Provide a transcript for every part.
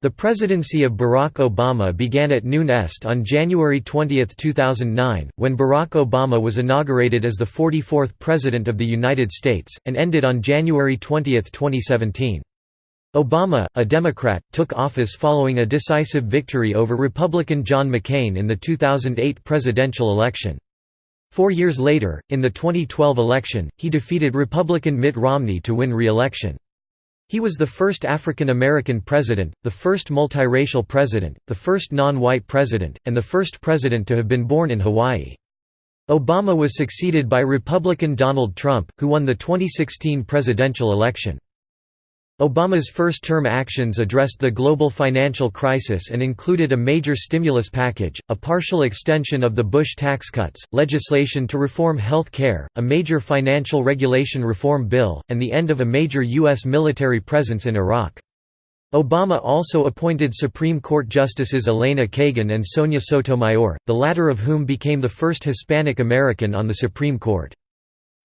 The presidency of Barack Obama began at noon est on January 20, 2009, when Barack Obama was inaugurated as the 44th President of the United States, and ended on January 20, 2017. Obama, a Democrat, took office following a decisive victory over Republican John McCain in the 2008 presidential election. Four years later, in the 2012 election, he defeated Republican Mitt Romney to win re-election. He was the first African American president, the first multiracial president, the first non-white president, and the first president to have been born in Hawaii. Obama was succeeded by Republican Donald Trump, who won the 2016 presidential election. Obama's first-term actions addressed the global financial crisis and included a major stimulus package, a partial extension of the Bush tax cuts, legislation to reform health care, a major financial regulation reform bill, and the end of a major U.S. military presence in Iraq. Obama also appointed Supreme Court Justices Elena Kagan and Sonia Sotomayor, the latter of whom became the first Hispanic American on the Supreme Court.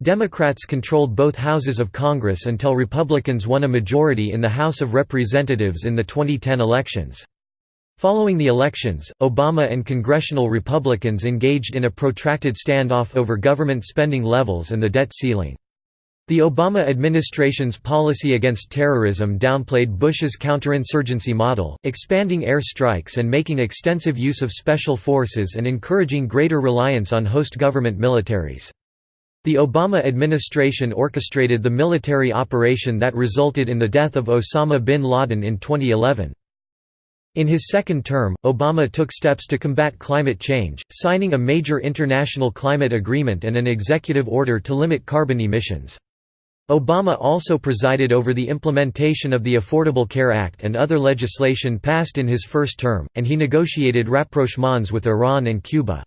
Democrats controlled both houses of Congress until Republicans won a majority in the House of Representatives in the 2010 elections. Following the elections, Obama and congressional Republicans engaged in a protracted standoff over government spending levels and the debt ceiling. The Obama administration's policy against terrorism downplayed Bush's counterinsurgency model, expanding air strikes and making extensive use of special forces and encouraging greater reliance on host government militaries. The Obama administration orchestrated the military operation that resulted in the death of Osama bin Laden in 2011. In his second term, Obama took steps to combat climate change, signing a major international climate agreement and an executive order to limit carbon emissions. Obama also presided over the implementation of the Affordable Care Act and other legislation passed in his first term, and he negotiated rapprochements with Iran and Cuba.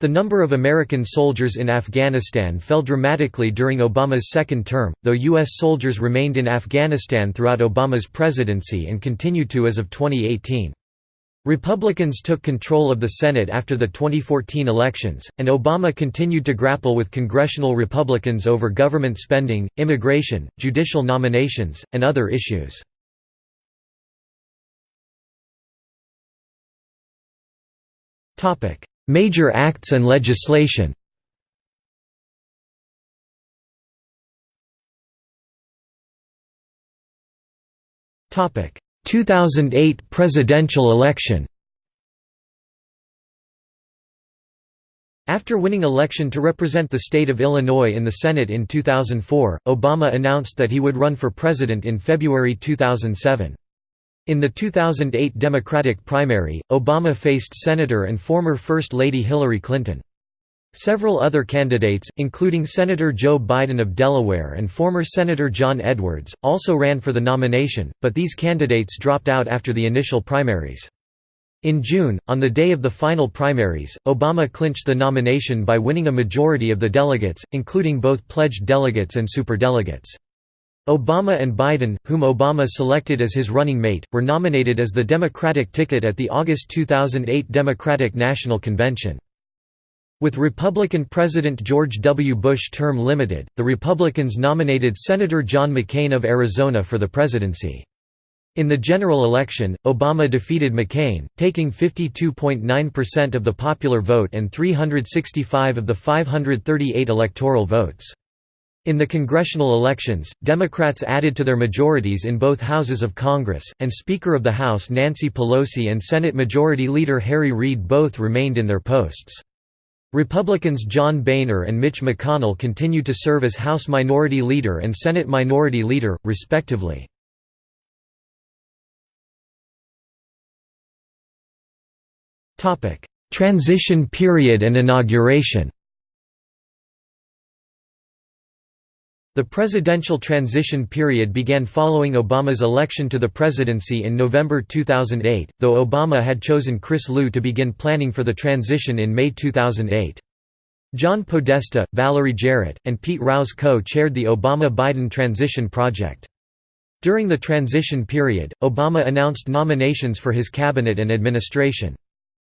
The number of American soldiers in Afghanistan fell dramatically during Obama's second term, though U.S. soldiers remained in Afghanistan throughout Obama's presidency and continued to as of 2018. Republicans took control of the Senate after the 2014 elections, and Obama continued to grapple with congressional Republicans over government spending, immigration, judicial nominations, and other issues. Major acts and legislation. Topic. 2008 presidential election. After winning election to represent the state of Illinois in the Senate in 2004, Obama announced that he would run for president in February 2007. In the 2008 Democratic primary, Obama faced Senator and former First Lady Hillary Clinton. Several other candidates, including Senator Joe Biden of Delaware and former Senator John Edwards, also ran for the nomination, but these candidates dropped out after the initial primaries. In June, on the day of the final primaries, Obama clinched the nomination by winning a majority of the delegates, including both pledged delegates and superdelegates. Obama and Biden, whom Obama selected as his running mate, were nominated as the Democratic ticket at the August 2008 Democratic National Convention. With Republican President George W. Bush term limited, the Republicans nominated Senator John McCain of Arizona for the presidency. In the general election, Obama defeated McCain, taking 52.9% of the popular vote and 365 of the 538 electoral votes. In the congressional elections, Democrats added to their majorities in both houses of Congress, and Speaker of the House Nancy Pelosi and Senate Majority Leader Harry Reid both remained in their posts. Republicans John Boehner and Mitch McConnell continued to serve as House Minority Leader and Senate Minority Leader, respectively. Transition period and inauguration The presidential transition period began following Obama's election to the presidency in November 2008, though Obama had chosen Chris Lu to begin planning for the transition in May 2008. John Podesta, Valerie Jarrett, and Pete Rouse co-chaired the Obama-Biden Transition Project. During the transition period, Obama announced nominations for his cabinet and administration.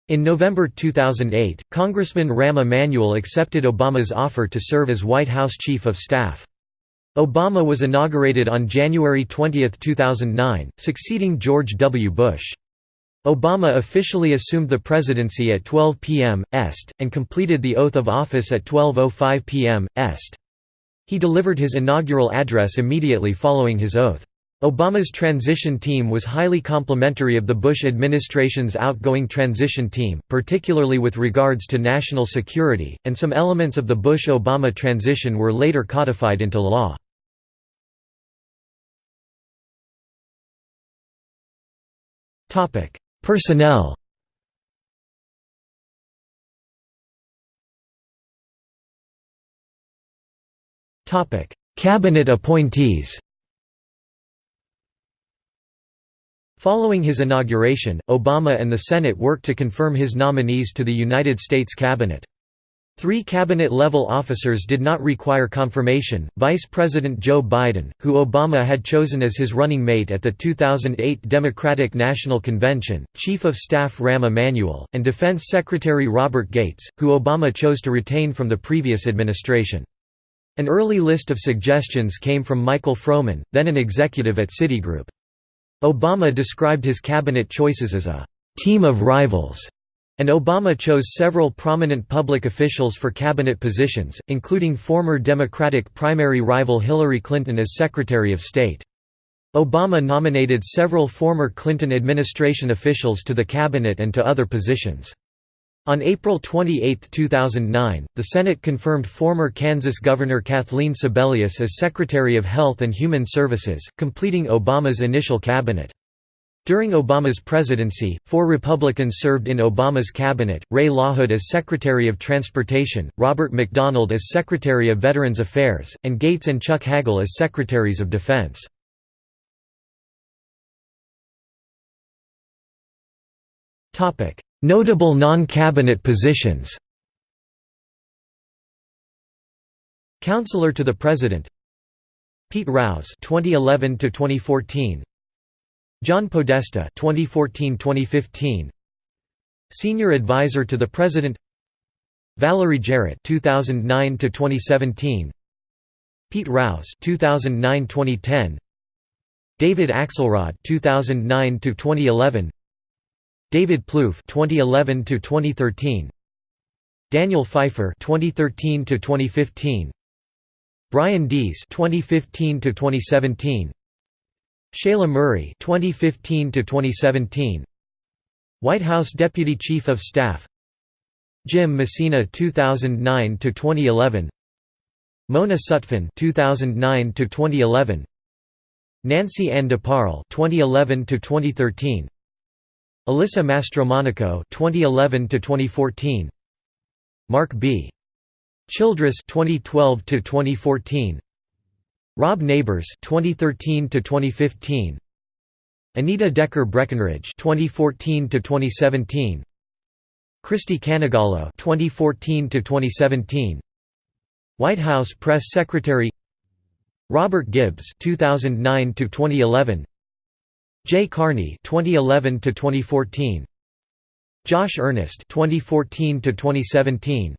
In November 2008, Congressman Rahm Emanuel accepted Obama's offer to serve as White House Chief of Staff. Obama was inaugurated on January 20, 2009, succeeding George W. Bush. Obama officially assumed the presidency at 12 p.m. Est, and completed the oath of office at 12.05 p.m. Est. He delivered his inaugural address immediately following his oath. Obama's transition team was highly complimentary of the Bush administration's outgoing transition team, particularly with regards to national security, and some elements of the Bush-Obama transition were later codified into law. Personnel Cabinet appointees Following his inauguration, Obama and the Senate worked to confirm his nominees to the United States cabinet. Three cabinet-level officers did not require confirmation, Vice President Joe Biden, who Obama had chosen as his running mate at the 2008 Democratic National Convention, Chief of Staff Rahm Emanuel, and Defense Secretary Robert Gates, who Obama chose to retain from the previous administration. An early list of suggestions came from Michael Froman, then an executive at Citigroup. Obama described his cabinet choices as a «team of rivals», and Obama chose several prominent public officials for cabinet positions, including former Democratic primary rival Hillary Clinton as Secretary of State. Obama nominated several former Clinton administration officials to the cabinet and to other positions. On April 28, 2009, the Senate confirmed former Kansas Governor Kathleen Sebelius as Secretary of Health and Human Services, completing Obama's initial cabinet. During Obama's presidency, four Republicans served in Obama's cabinet, Ray LaHood as Secretary of Transportation, Robert McDonald as Secretary of Veterans Affairs, and Gates and Chuck Hagel as Secretaries of Defense. Notable non-cabinet positions Counselor to the President Pete Rouse 2011 to 2014 John Podesta 2014-2015 Senior Advisor to the President Valerie Jarrett 2009 to 2017 Pete Rouse 2009-2010 David Axelrod 2009 to 2011 David Plouffe 2011 to 2013 Daniel Pfeiffer 2013 to 2015 Brian Deese 2015 to 2017 Shailagh Murray 2015 to 2017 White House Deputy Chief of Staff. Jim Messina 2009 to 2011 Mona Sutphen 2009 to 2011 Nancy Ann DeParle 2011 to 2013 Alyssa Mastromonaco 2011 to 2014 Mark B. Childress 2012 to 2014 Rob Nabors 2013 to 2015 Anita Decker Breckenridge 2014 to 2017 Kristie Canegallo 2014 to 2017 White House Press Secretary Robert Gibbs 2009 to 2011 Jay Carney 2011 to 2014 Josh Earnest 2014 to 2017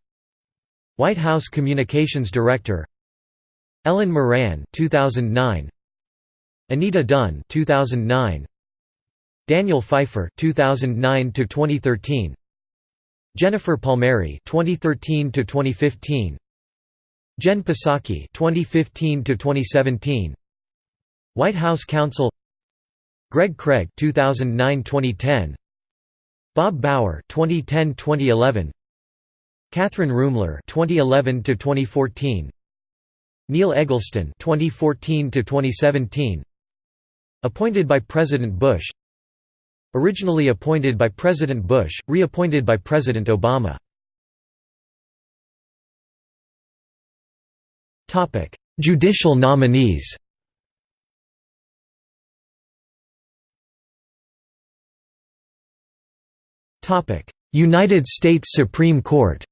White House Communications Director. Ellen Moran 2009 Anita Dunn 2009 Daniel Pfeiffer 2009 to 2013 Jennifer Palmieri 2013 to 2015 Jen Psaki 2015 to 2017 White House Counsel Greg Craig 2009-2010 Bob Bauer 2010-2011 Kathryn Ruemmler 2011 to 2014 Neil Eggleston 2014 to 2017 Appointed by President Bush. Originally appointed by President Bush, reappointed by President Obama. Topic Judicial nominees United States Supreme Court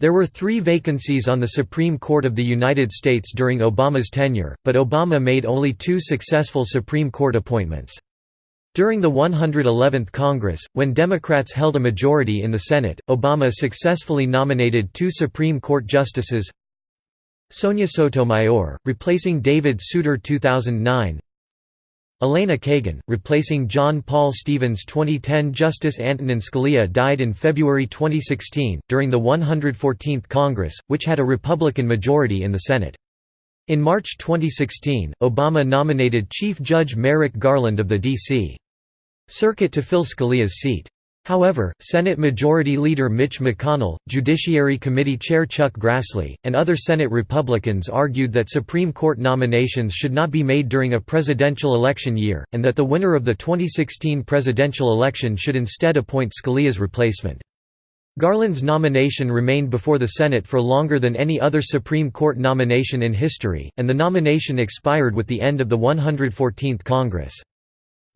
There were three vacancies on the Supreme Court of the United States during Obama's tenure, but Obama made only two successful Supreme Court appointments. During the 111th Congress, when Democrats held a majority in the Senate, Obama successfully nominated two Supreme Court justices Sonia Sotomayor, replacing David Souter 2009 Elena Kagan, replacing John Paul Stevens 2010 Justice Antonin Scalia died in February 2016, during the 114th Congress, which had a Republican majority in the Senate. In March 2016, Obama nominated Chief Judge Merrick Garland of the D.C. Circuit to fill Scalia's seat. However, Senate Majority Leader Mitch McConnell, Judiciary Committee Chair Chuck Grassley, and other Senate Republicans argued that Supreme Court nominations should not be made during a presidential election year, and that the winner of the 2016 presidential election should instead appoint Scalia's replacement. Garland's nomination remained before the Senate for longer than any other Supreme Court nomination in history, and the nomination expired with the end of the 114th Congress.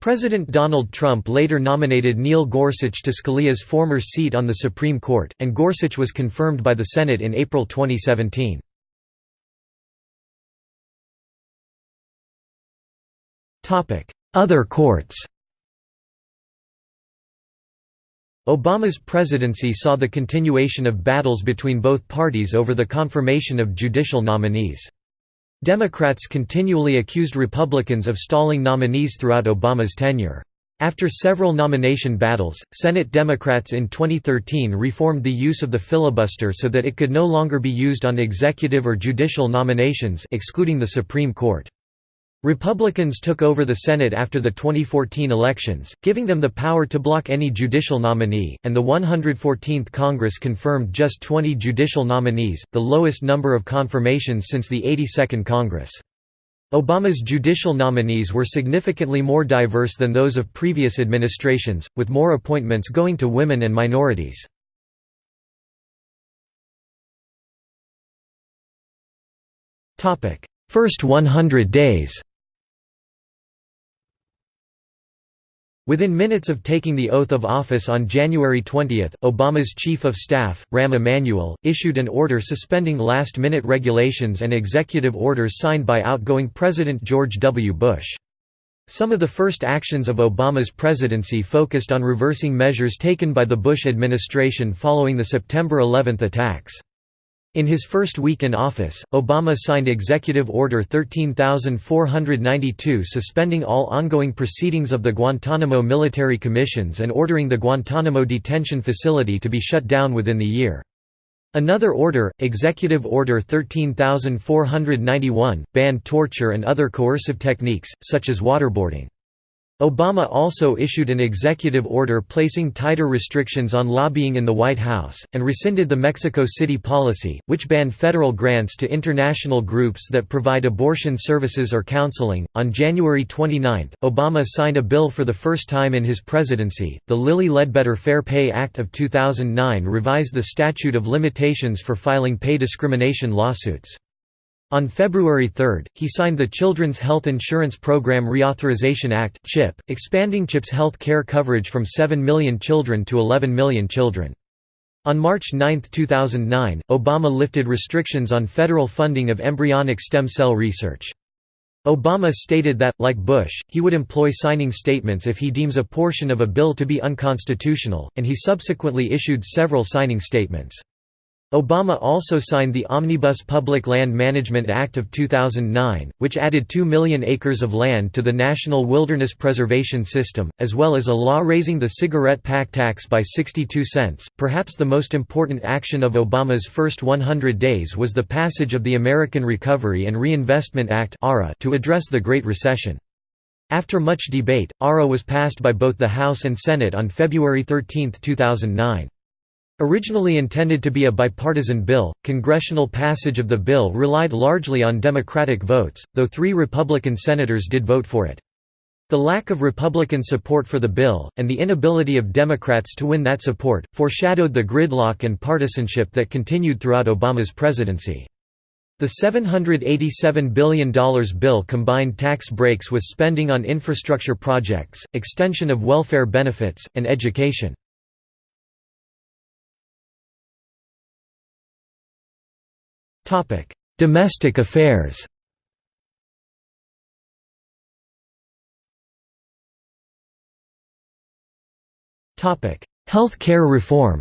President Donald Trump later nominated Neil Gorsuch to Scalia's former seat on the Supreme Court, and Gorsuch was confirmed by the Senate in April 2017. Other courts Obama's presidency saw the continuation of battles between both parties over the confirmation of judicial nominees. Democrats continually accused Republicans of stalling nominees throughout Obama's tenure. After several nomination battles, Senate Democrats in 2013 reformed the use of the filibuster so that it could no longer be used on executive or judicial nominations excluding the Supreme Court. Republicans took over the Senate after the 2014 elections, giving them the power to block any judicial nominee, and the 114th Congress confirmed just 20 judicial nominees, the lowest number of confirmations since the 82nd Congress. Obama's judicial nominees were significantly more diverse than those of previous administrations, with more appointments going to women and minorities. First 100 days Within minutes of taking the oath of office on January 20, Obama's Chief of Staff, Rahm Emanuel, issued an order suspending last-minute regulations and executive orders signed by outgoing President George W. Bush. Some of the first actions of Obama's presidency focused on reversing measures taken by the Bush administration following the September 11 attacks. In his first week in office, Obama signed Executive Order 13492 suspending all ongoing proceedings of the Guantanamo military commissions and ordering the Guantanamo detention facility to be shut down within the year. Another order, Executive Order 13491, banned torture and other coercive techniques, such as waterboarding. Obama also issued an executive order placing tighter restrictions on lobbying in the White House, and rescinded the Mexico City policy, which banned federal grants to international groups that provide abortion services or counseling. On January 29, Obama signed a bill for the first time in his presidency. The Lilly Ledbetter Fair Pay Act of 2009 revised the statute of limitations for filing pay discrimination lawsuits. On February 3, he signed the Children's Health Insurance Program Reauthorization Act (CHIP), expanding CHIP's health care coverage from 7 million children to 11 million children. On March 9, 2009, Obama lifted restrictions on federal funding of embryonic stem cell research. Obama stated that, like Bush, he would employ signing statements if he deems a portion of a bill to be unconstitutional, and he subsequently issued several signing statements. Obama also signed the Omnibus Public Land Management Act of 2009, which added 2 million acres of land to the National Wilderness Preservation System, as well as a law raising the cigarette pack tax by 62 cents. Perhaps the most important action of Obama's first 100 days was the passage of the American Recovery and Reinvestment Act to address the Great Recession. After much debate, ARA was passed by both the House and Senate on February 13, 2009. Originally intended to be a bipartisan bill, congressional passage of the bill relied largely on Democratic votes, though three Republican senators did vote for it. The lack of Republican support for the bill, and the inability of Democrats to win that support, foreshadowed the gridlock and partisanship that continued throughout Obama's presidency. The $787 billion bill combined tax breaks with spending on infrastructure projects, extension of welfare benefits, and education. Domestic affairs. Health care reform.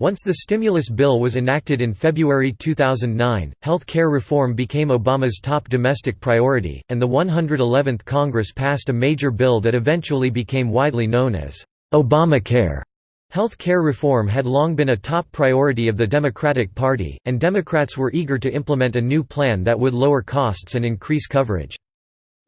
Once the stimulus bill was enacted in February 2009, health care reform became Obama's top domestic priority, and the 111th Congress passed a major bill that eventually became widely known as Obamacare. Health care reform had long been a top priority of the Democratic Party, and Democrats were eager to implement a new plan that would lower costs and increase coverage.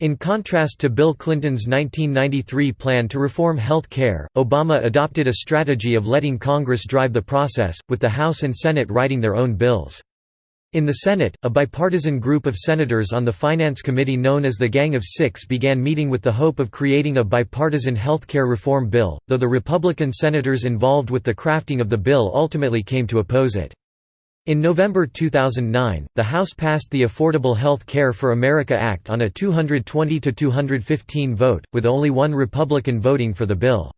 In contrast to Bill Clinton's 1993 plan to reform health care, Obama adopted a strategy of letting Congress drive the process, with the House and Senate writing their own bills. In the Senate, a bipartisan group of senators on the Finance Committee known as the Gang of Six began meeting with the hope of creating a bipartisan health care reform bill, though the Republican senators involved with the crafting of the bill ultimately came to oppose it. In November 2009, the House passed the Affordable Health Care for America Act on a 220 to 215 vote, with only one Republican voting for the bill.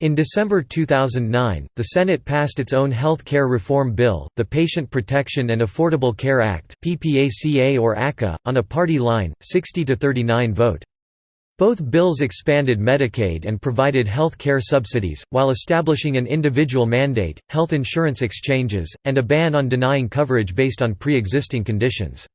In December 2009, the Senate passed its own health care reform bill, the Patient Protection and Affordable Care Act (PPACA or ACA), on a party line, 60 to 39 vote. Both bills expanded Medicaid and provided health care subsidies, while establishing an individual mandate, health insurance exchanges, and a ban on denying coverage based on pre-existing conditions.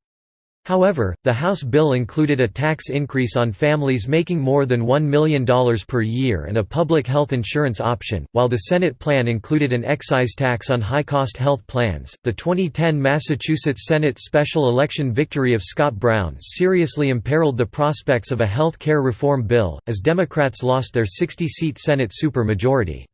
However, the House bill included a tax increase on families making more than $1 million per year and a public health insurance option, while the Senate plan included an excise tax on high cost health plans. The 2010 Massachusetts Senate special election victory of Scott Brown seriously imperiled the prospects of a health care reform bill, as Democrats lost their 60 seat Senate supermajority.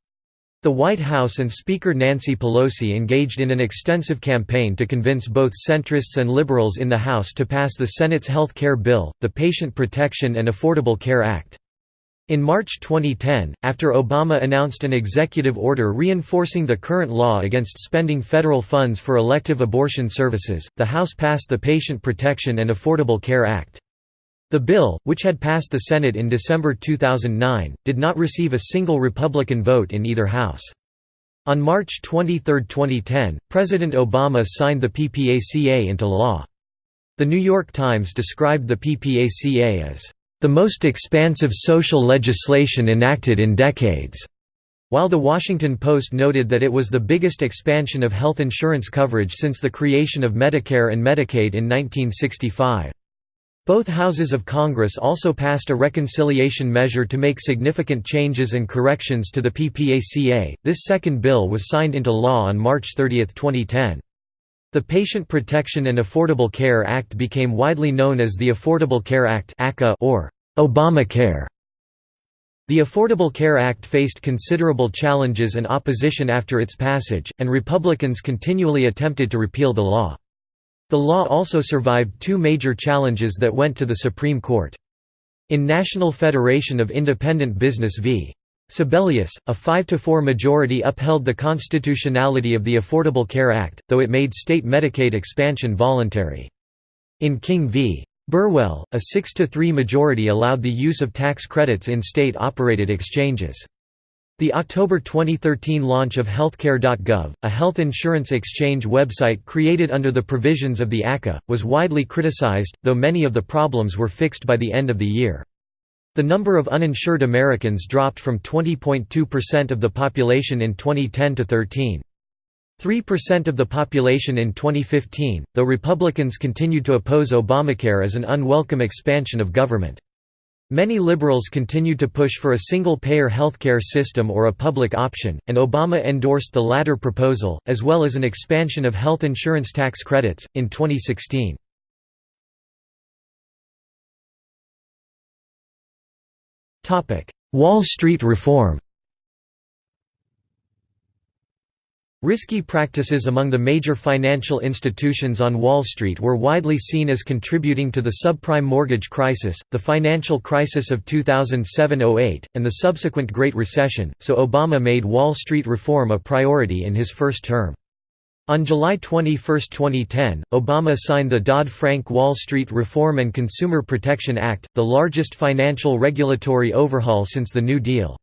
The White House and Speaker Nancy Pelosi engaged in an extensive campaign to convince both centrists and liberals in the House to pass the Senate's health care bill, the Patient Protection and Affordable Care Act. In March 2010, after Obama announced an executive order reinforcing the current law against spending federal funds for elective abortion services, the House passed the Patient Protection and Affordable Care Act. The bill, which had passed the Senate in December 2009, did not receive a single Republican vote in either House. On March 23, 2010, President Obama signed the PPACA into law. The New York Times described the PPACA as, "...the most expansive social legislation enacted in decades." While The Washington Post noted that it was the biggest expansion of health insurance coverage since the creation of Medicare and Medicaid in 1965. Both houses of Congress also passed a reconciliation measure to make significant changes and corrections to the PPACA. This second bill was signed into law on March 30, 2010. The Patient Protection and Affordable Care Act became widely known as the Affordable Care Act or Obamacare. The Affordable Care Act faced considerable challenges and opposition after its passage, and Republicans continually attempted to repeal the law. The law also survived two major challenges that went to the Supreme Court. In National Federation of Independent Business v. Sebelius, a 5–4 majority upheld the constitutionality of the Affordable Care Act, though it made state Medicaid expansion voluntary. In King v. Burwell, a 6–3 majority allowed the use of tax credits in state-operated exchanges. The October 2013 launch of Healthcare.gov, a health insurance exchange website created under the provisions of the ACA, was widely criticized, though many of the problems were fixed by the end of the year. The number of uninsured Americans dropped from 20.2% of the population in 2010 to 13. 3% of the population in 2015, though Republicans continued to oppose Obamacare as an unwelcome expansion of government. Many liberals continued to push for a single-payer healthcare system or a public option, and Obama endorsed the latter proposal, as well as an expansion of health insurance tax credits, in 2016. Wall Street reform Risky practices among the major financial institutions on Wall Street were widely seen as contributing to the subprime mortgage crisis, the financial crisis of 2007–08, and the subsequent Great Recession, so Obama made Wall Street reform a priority in his first term. On July 21, 2010, Obama signed the Dodd-Frank Wall Street Reform and Consumer Protection Act, the largest financial regulatory overhaul since the New Deal.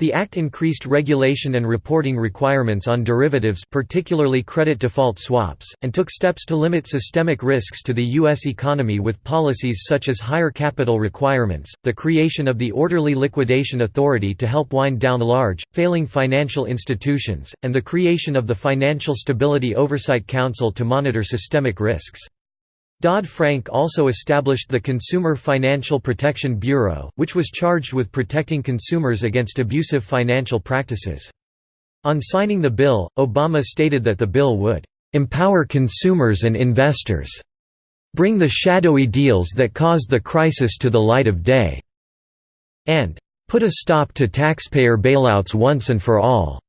The act increased regulation and reporting requirements on derivatives particularly credit default swaps, and took steps to limit systemic risks to the U.S. economy with policies such as higher capital requirements, the creation of the Orderly Liquidation Authority to help wind down large, failing financial institutions, and the creation of the Financial Stability Oversight Council to monitor systemic risks. Dodd-Frank also established the Consumer Financial Protection Bureau, which was charged with protecting consumers against abusive financial practices. On signing the bill, Obama stated that the bill would "...empower consumers and investors," bring the shadowy deals that caused the crisis to the light of day, and "...put a stop to taxpayer bailouts once and for all."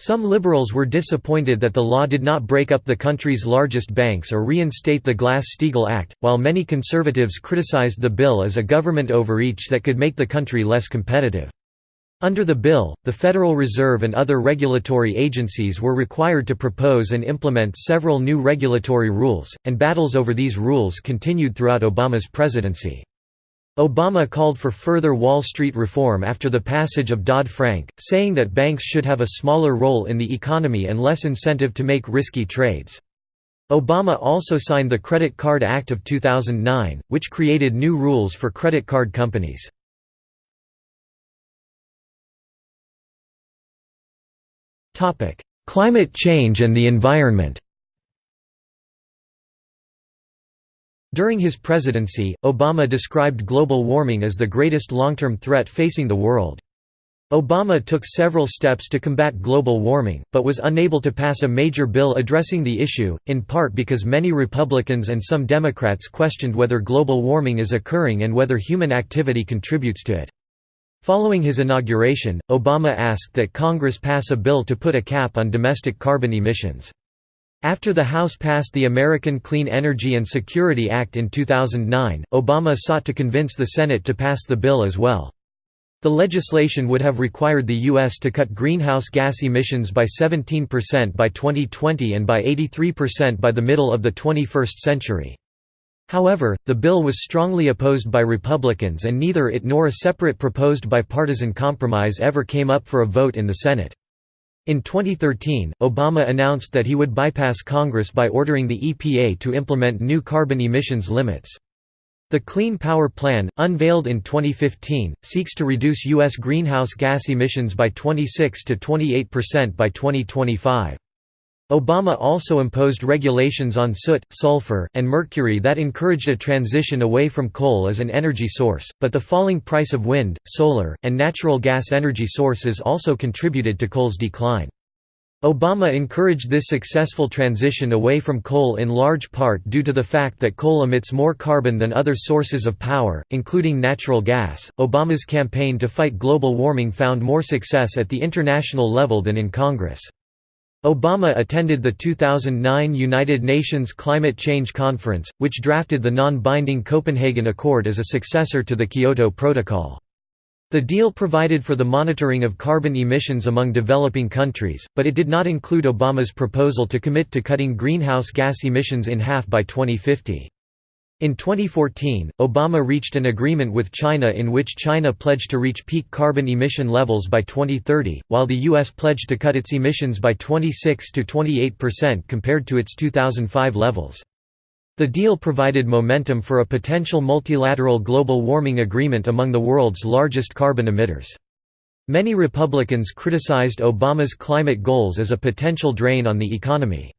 Some liberals were disappointed that the law did not break up the country's largest banks or reinstate the Glass-Steagall Act, while many conservatives criticized the bill as a government overreach that could make the country less competitive. Under the bill, the Federal Reserve and other regulatory agencies were required to propose and implement several new regulatory rules, and battles over these rules continued throughout Obama's presidency. Obama called for further Wall Street reform after the passage of Dodd-Frank, saying that banks should have a smaller role in the economy and less incentive to make risky trades. Obama also signed the Credit Card Act of 2009, which created new rules for credit card companies. Climate change and the environment During his presidency, Obama described global warming as the greatest long-term threat facing the world. Obama took several steps to combat global warming, but was unable to pass a major bill addressing the issue, in part because many Republicans and some Democrats questioned whether global warming is occurring and whether human activity contributes to it. Following his inauguration, Obama asked that Congress pass a bill to put a cap on domestic carbon emissions. After the House passed the American Clean Energy and Security Act in 2009, Obama sought to convince the Senate to pass the bill as well. The legislation would have required the U.S. to cut greenhouse gas emissions by 17% by 2020 and by 83% by the middle of the 21st century. However, the bill was strongly opposed by Republicans and neither it nor a separate proposed bipartisan compromise ever came up for a vote in the Senate. In 2013, Obama announced that he would bypass Congress by ordering the EPA to implement new carbon emissions limits. The Clean Power Plan, unveiled in 2015, seeks to reduce U.S. greenhouse gas emissions by 26 to 28% by 2025. Obama also imposed regulations on soot, sulfur, and mercury that encouraged a transition away from coal as an energy source, but the falling price of wind, solar, and natural gas energy sources also contributed to coal's decline. Obama encouraged this successful transition away from coal in large part due to the fact that coal emits more carbon than other sources of power, including natural gas. Obama's campaign to fight global warming found more success at the international level than in Congress. Obama attended the 2009 United Nations Climate Change Conference, which drafted the non-binding Copenhagen Accord as a successor to the Kyoto Protocol. The deal provided for the monitoring of carbon emissions among developing countries, but it did not include Obama's proposal to commit to cutting greenhouse gas emissions in half by 2050. In 2014, Obama reached an agreement with China in which China pledged to reach peak carbon emission levels by 2030, while the U.S. pledged to cut its emissions by 26 to 28% compared to its 2005 levels. The deal provided momentum for a potential multilateral global warming agreement among the world's largest carbon emitters. Many Republicans criticized Obama's climate goals as a potential drain on the economy.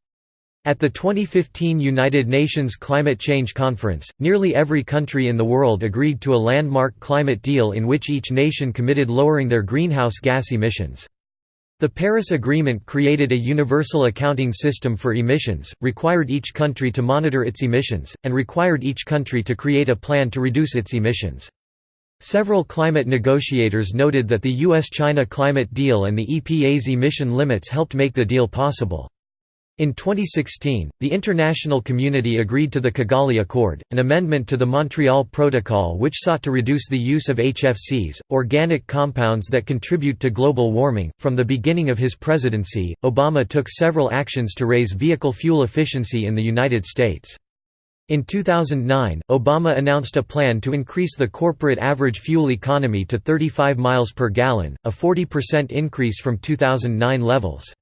At the 2015 United Nations Climate Change Conference, nearly every country in the world agreed to a landmark climate deal in which each nation committed lowering their greenhouse gas emissions. The Paris Agreement created a universal accounting system for emissions, required each country to monitor its emissions, and required each country to create a plan to reduce its emissions. Several climate negotiators noted that the US-China climate deal and the EPA's emission limits helped make the deal possible. In 2016, the international community agreed to the Kigali Accord, an amendment to the Montreal Protocol which sought to reduce the use of HFCs, organic compounds that contribute to global warming. From the beginning of his presidency, Obama took several actions to raise vehicle fuel efficiency in the United States. In 2009, Obama announced a plan to increase the corporate average fuel economy to 35 miles per gallon, a 40% increase from 2009 levels.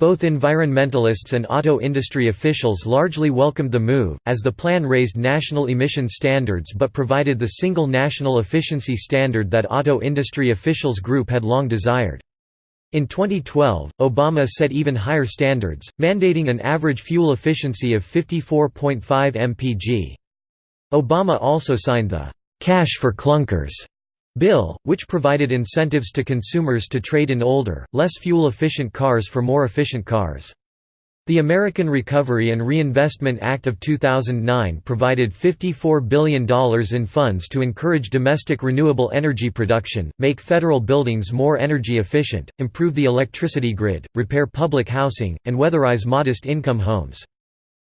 Both environmentalists and auto industry officials largely welcomed the move, as the plan raised national emission standards but provided the single national efficiency standard that auto industry officials group had long desired. In 2012, Obama set even higher standards, mandating an average fuel efficiency of 54.5 mpg. Obama also signed the «Cash for Clunkers» bill, which provided incentives to consumers to trade in older, less fuel-efficient cars for more efficient cars. The American Recovery and Reinvestment Act of 2009 provided $54 billion in funds to encourage domestic renewable energy production, make federal buildings more energy efficient, improve the electricity grid, repair public housing, and weatherize modest-income homes.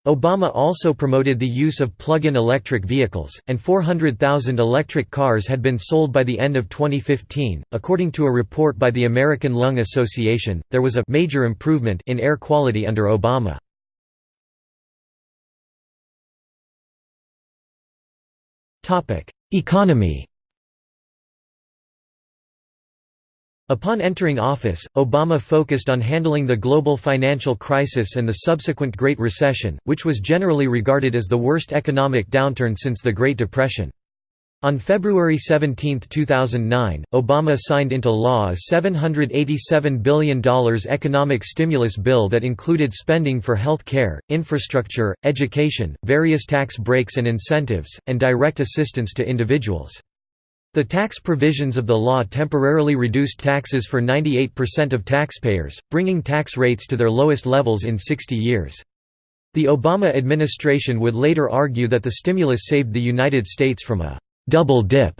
Obama also promoted the use of plug-in electric vehicles, and 400,000 electric cars had been sold by the end of 2015. According to a report by the American Lung Association, there was a major improvement in air quality under Obama. Topic: Economy Upon entering office, Obama focused on handling the global financial crisis and the subsequent Great Recession, which was generally regarded as the worst economic downturn since the Great Depression. On February 17, 2009, Obama signed into law a $787 billion economic stimulus bill that included spending for health care, infrastructure, education, various tax breaks and incentives, and direct assistance to individuals. The tax provisions of the law temporarily reduced taxes for 98% of taxpayers, bringing tax rates to their lowest levels in 60 years. The Obama administration would later argue that the stimulus saved the United States from a «double dip»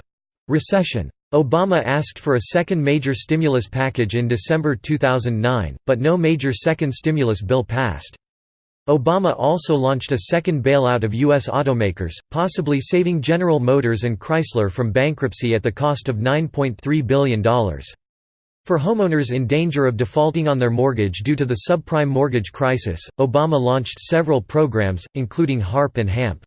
recession. Obama asked for a second major stimulus package in December 2009, but no major second stimulus bill passed. Obama also launched a second bailout of U.S. automakers, possibly saving General Motors and Chrysler from bankruptcy at the cost of $9.3 billion. For homeowners in danger of defaulting on their mortgage due to the subprime mortgage crisis, Obama launched several programs, including HARP and HAMP.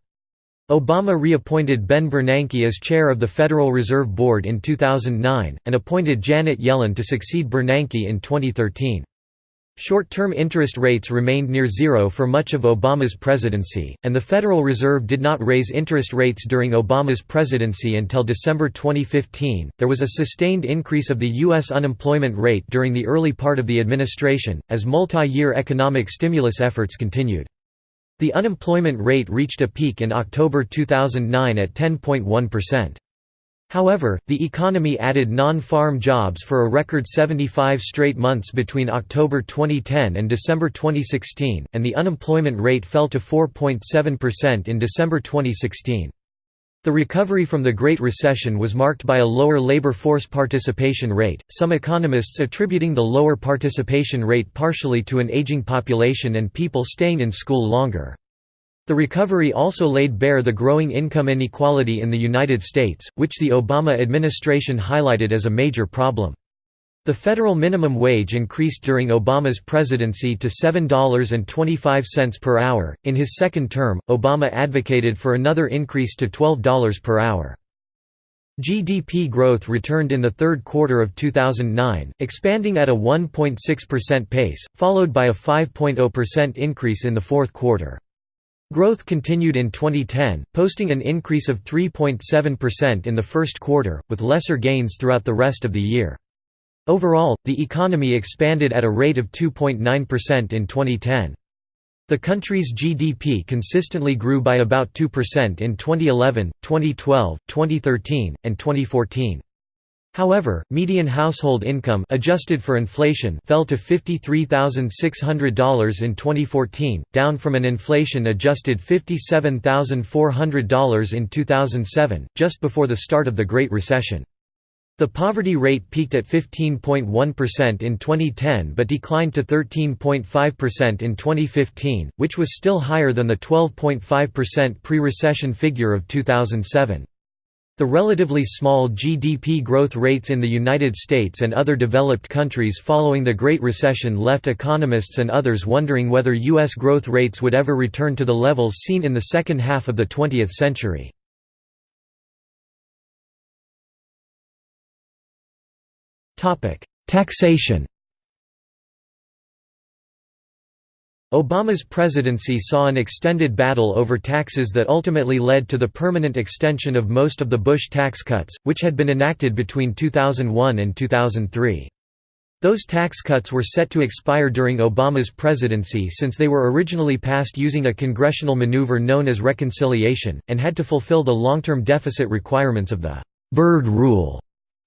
Obama reappointed Ben Bernanke as chair of the Federal Reserve Board in 2009, and appointed Janet Yellen to succeed Bernanke in 2013. Short-term interest rates remained near zero for much of Obama's presidency, and the Federal Reserve did not raise interest rates during Obama's presidency until December 2015. There was a sustained increase of the U.S. unemployment rate during the early part of the administration, as multi-year economic stimulus efforts continued. The unemployment rate reached a peak in October 2009 at 10.1%. However, the economy added non-farm jobs for a record 75 straight months between October 2010 and December 2016, and the unemployment rate fell to 4.7% in December 2016. The recovery from the Great Recession was marked by a lower labor force participation rate, some economists attributing the lower participation rate partially to an aging population and people staying in school longer. The recovery also laid bare the growing income inequality in the United States, which the Obama administration highlighted as a major problem. The federal minimum wage increased during Obama's presidency to $7.25 per hour. In his second term, Obama advocated for another increase to $12 per hour. GDP growth returned in the third quarter of 2009, expanding at a 1.6% pace, followed by a 5.0% increase in the fourth quarter. Growth continued in 2010, posting an increase of 3.7% in the first quarter, with lesser gains throughout the rest of the year. Overall, the economy expanded at a rate of 2.9% in 2010. The country's GDP consistently grew by about 2% in 2011, 2012, 2013, and 2014. However, median household income adjusted for inflation fell to $53,600 in 2014, down from an inflation-adjusted $57,400 in 2007, just before the start of the Great Recession. The poverty rate peaked at 15.1% in 2010 but declined to 13.5% in 2015, which was still higher than the 12.5% pre-recession figure of 2007. The relatively small GDP growth rates in the United States and other developed countries following the Great Recession left economists and others wondering whether U.S. growth rates would ever return to the levels seen in the second half of the 20th century. Taxation Obama's presidency saw an extended battle over taxes that ultimately led to the permanent extension of most of the Bush tax cuts, which had been enacted between 2001 and 2003. Those tax cuts were set to expire during Obama's presidency since they were originally passed using a congressional maneuver known as reconciliation, and had to fulfill the long-term deficit requirements of the Byrd Rule.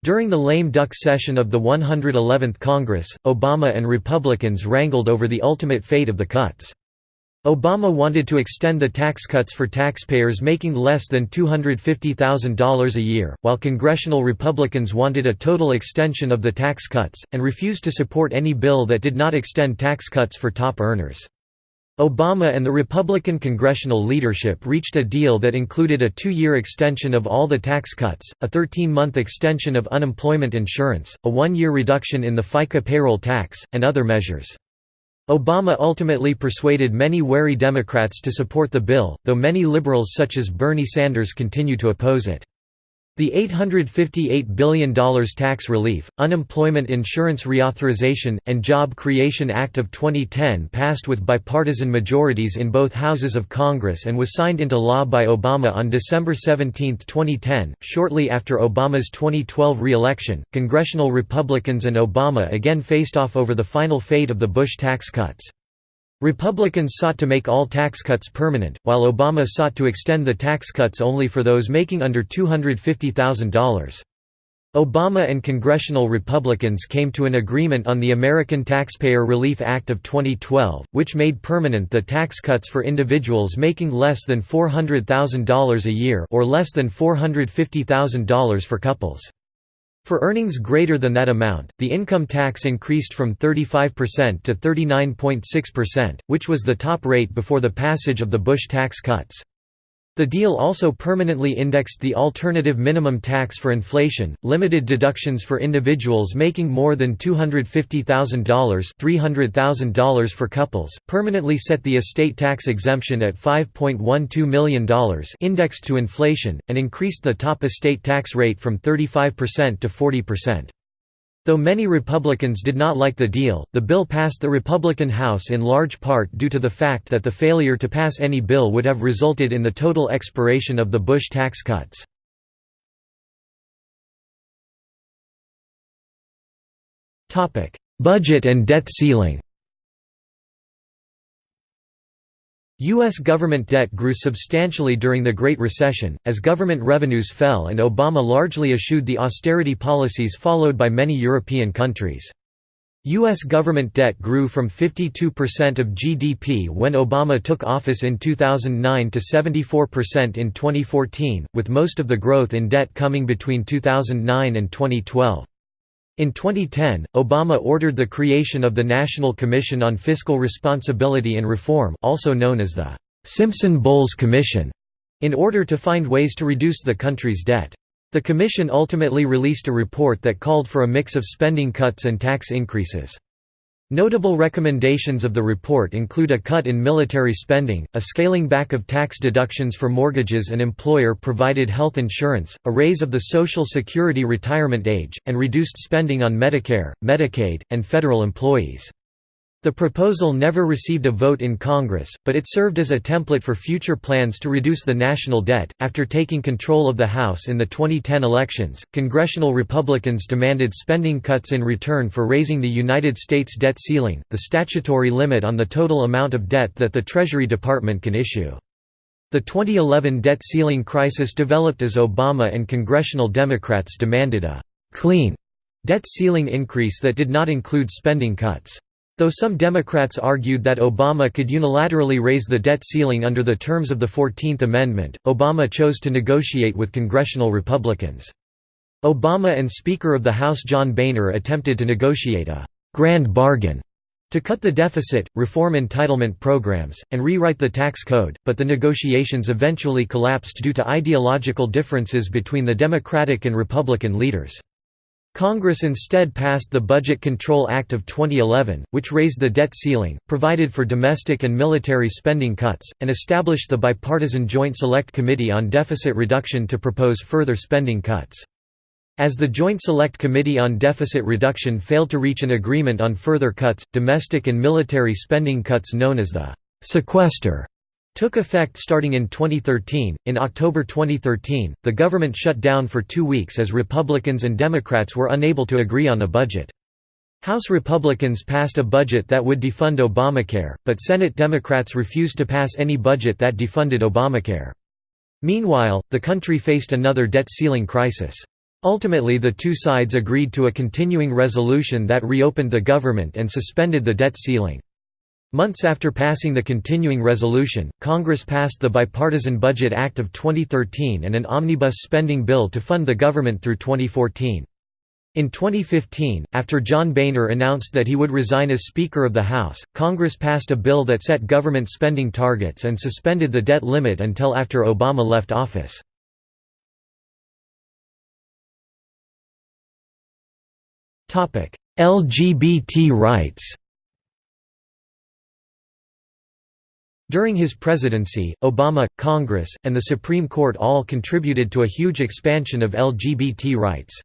During the lame duck session of the 111th Congress, Obama and Republicans wrangled over the ultimate fate of the cuts. Obama wanted to extend the tax cuts for taxpayers making less than $250,000 a year, while congressional Republicans wanted a total extension of the tax cuts, and refused to support any bill that did not extend tax cuts for top earners. Obama and the Republican congressional leadership reached a deal that included a two-year extension of all the tax cuts, a 13-month extension of unemployment insurance, a one-year reduction in the FICA payroll tax, and other measures. Obama ultimately persuaded many wary Democrats to support the bill, though many liberals such as Bernie Sanders continue to oppose it. The $858 billion tax relief, unemployment insurance reauthorization, and Job Creation Act of 2010 passed with bipartisan majorities in both houses of Congress and was signed into law by Obama on December 17, 2010. Shortly after Obama's 2012 re-election, congressional Republicans and Obama again faced off over the final fate of the Bush tax cuts. Republicans sought to make all tax cuts permanent, while Obama sought to extend the tax cuts only for those making under $250,000. Obama and congressional Republicans came to an agreement on the American Taxpayer Relief Act of 2012, which made permanent the tax cuts for individuals making less than $400,000 a year or less than $450,000 for couples. For earnings greater than that amount, the income tax increased from 35% to 39.6%, which was the top rate before the passage of the Bush tax cuts. The deal also permanently indexed the alternative minimum tax for inflation, limited deductions for individuals making more than $250,000 $300,000 for couples, permanently set the estate tax exemption at $5.12 million indexed to inflation, and increased the top estate tax rate from 35% to 40%. Though many Republicans did not like the deal, the bill passed the Republican House in large part due to the fact that the failure to pass any bill would have resulted in the total expiration of the Bush tax cuts. Budget and debt ceiling U.S. government debt grew substantially during the Great Recession, as government revenues fell and Obama largely eschewed the austerity policies followed by many European countries. U.S. government debt grew from 52% of GDP when Obama took office in 2009 to 74% in 2014, with most of the growth in debt coming between 2009 and 2012. In 2010, Obama ordered the creation of the National Commission on Fiscal Responsibility and Reform also known as the Simpson-Bowles Commission, in order to find ways to reduce the country's debt. The commission ultimately released a report that called for a mix of spending cuts and tax increases. Notable recommendations of the report include a cut in military spending, a scaling back of tax deductions for mortgages and employer-provided health insurance, a raise of the Social Security retirement age, and reduced spending on Medicare, Medicaid, and federal employees. The proposal never received a vote in Congress, but it served as a template for future plans to reduce the national debt. After taking control of the House in the 2010 elections, congressional Republicans demanded spending cuts in return for raising the United States debt ceiling, the statutory limit on the total amount of debt that the Treasury Department can issue. The 2011 debt ceiling crisis developed as Obama and congressional Democrats demanded a clean debt ceiling increase that did not include spending cuts. Though some Democrats argued that Obama could unilaterally raise the debt ceiling under the terms of the Fourteenth Amendment, Obama chose to negotiate with congressional Republicans. Obama and Speaker of the House John Boehner attempted to negotiate a «grand bargain» to cut the deficit, reform entitlement programs, and rewrite the tax code, but the negotiations eventually collapsed due to ideological differences between the Democratic and Republican leaders. Congress instead passed the Budget Control Act of 2011, which raised the debt ceiling, provided for domestic and military spending cuts, and established the bipartisan Joint Select Committee on Deficit Reduction to propose further spending cuts. As the Joint Select Committee on Deficit Reduction failed to reach an agreement on further cuts, domestic and military spending cuts known as the sequester took effect starting in 2013. In October 2013, the government shut down for two weeks as Republicans and Democrats were unable to agree on a budget. House Republicans passed a budget that would defund Obamacare, but Senate Democrats refused to pass any budget that defunded Obamacare. Meanwhile, the country faced another debt ceiling crisis. Ultimately the two sides agreed to a continuing resolution that reopened the government and suspended the debt ceiling. Months after passing the continuing resolution, Congress passed the Bipartisan Budget Act of 2013 and an omnibus spending bill to fund the government through 2014. In 2015, after John Boehner announced that he would resign as Speaker of the House, Congress passed a bill that set government spending targets and suspended the debt limit until after Obama left office. LGBT rights During his presidency, Obama, Congress, and the Supreme Court all contributed to a huge expansion of LGBT rights.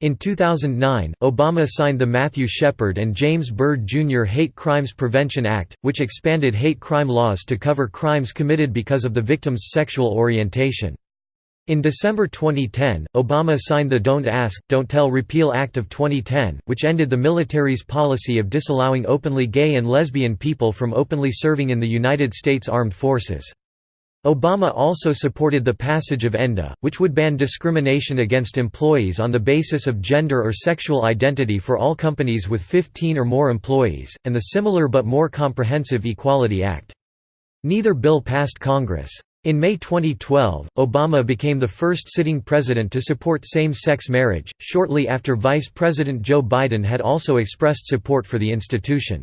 In 2009, Obama signed the Matthew Shepard and James Byrd Jr. Hate Crimes Prevention Act, which expanded hate crime laws to cover crimes committed because of the victim's sexual orientation. In December 2010, Obama signed the Don't Ask, Don't Tell Repeal Act of 2010, which ended the military's policy of disallowing openly gay and lesbian people from openly serving in the United States Armed Forces. Obama also supported the passage of ENDA, which would ban discrimination against employees on the basis of gender or sexual identity for all companies with 15 or more employees, and the similar but more comprehensive Equality Act. Neither bill passed Congress. In May 2012, Obama became the first sitting president to support same-sex marriage, shortly after Vice President Joe Biden had also expressed support for the institution.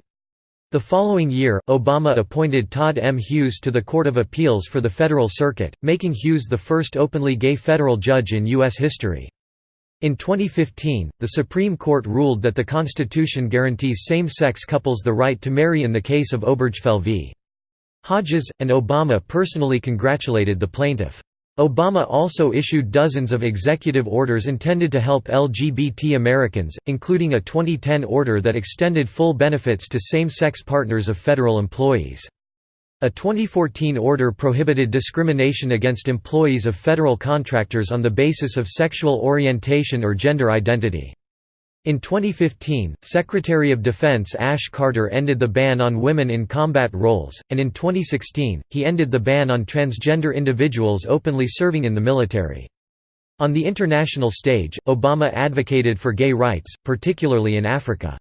The following year, Obama appointed Todd M. Hughes to the Court of Appeals for the Federal Circuit, making Hughes the first openly gay federal judge in U.S. history. In 2015, the Supreme Court ruled that the Constitution guarantees same-sex couples the right to marry in the case of Obergefell v. Hodges, and Obama personally congratulated the plaintiff. Obama also issued dozens of executive orders intended to help LGBT Americans, including a 2010 order that extended full benefits to same-sex partners of federal employees. A 2014 order prohibited discrimination against employees of federal contractors on the basis of sexual orientation or gender identity. In 2015, Secretary of Defense Ash Carter ended the ban on women in combat roles, and in 2016, he ended the ban on transgender individuals openly serving in the military. On the international stage, Obama advocated for gay rights, particularly in Africa.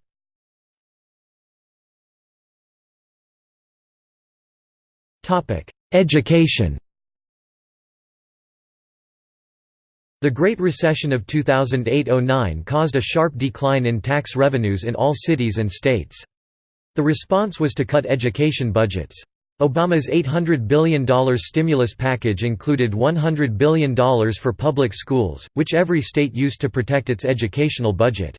Education The Great Recession of 2008–09 caused a sharp decline in tax revenues in all cities and states. The response was to cut education budgets. Obama's $800 billion stimulus package included $100 billion for public schools, which every state used to protect its educational budget.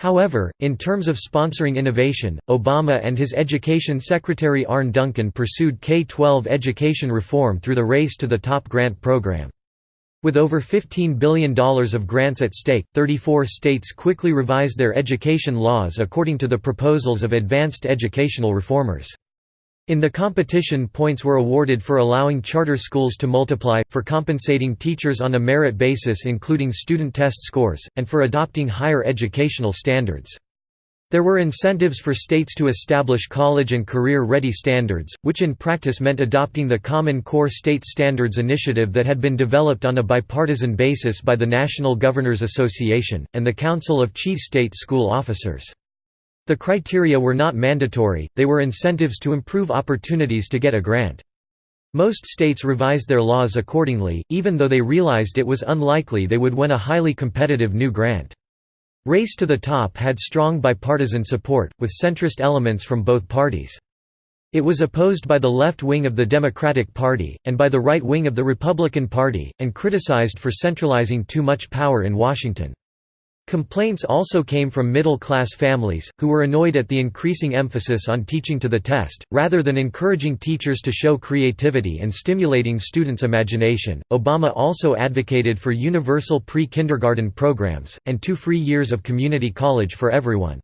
However, in terms of sponsoring innovation, Obama and his Education Secretary Arne Duncan pursued K-12 education reform through the Race to the Top grant program. With over $15 billion of grants at stake, 34 states quickly revised their education laws according to the proposals of advanced educational reformers. In the competition points were awarded for allowing charter schools to multiply, for compensating teachers on a merit basis including student test scores, and for adopting higher educational standards. There were incentives for states to establish college and career-ready standards, which in practice meant adopting the Common Core State Standards Initiative that had been developed on a bipartisan basis by the National Governors Association, and the Council of Chief State School Officers. The criteria were not mandatory, they were incentives to improve opportunities to get a grant. Most states revised their laws accordingly, even though they realized it was unlikely they would win a highly competitive new grant. Race to the Top had strong bipartisan support, with centrist elements from both parties. It was opposed by the left wing of the Democratic Party, and by the right wing of the Republican Party, and criticized for centralizing too much power in Washington. Complaints also came from middle-class families, who were annoyed at the increasing emphasis on teaching to the test, rather than encouraging teachers to show creativity and stimulating students' imagination. Obama also advocated for universal pre-kindergarten programs, and two free years of community college for everyone.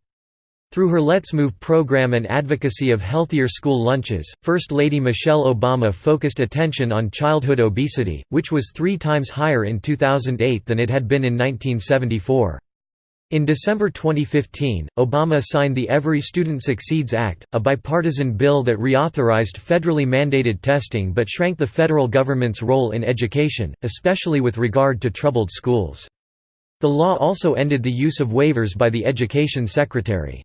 Through her Let's Move program and advocacy of healthier school lunches, First Lady Michelle Obama focused attention on childhood obesity, which was three times higher in 2008 than it had been in 1974. In December 2015, Obama signed the Every Student Succeeds Act, a bipartisan bill that reauthorized federally mandated testing but shrank the federal government's role in education, especially with regard to troubled schools. The law also ended the use of waivers by the Education Secretary.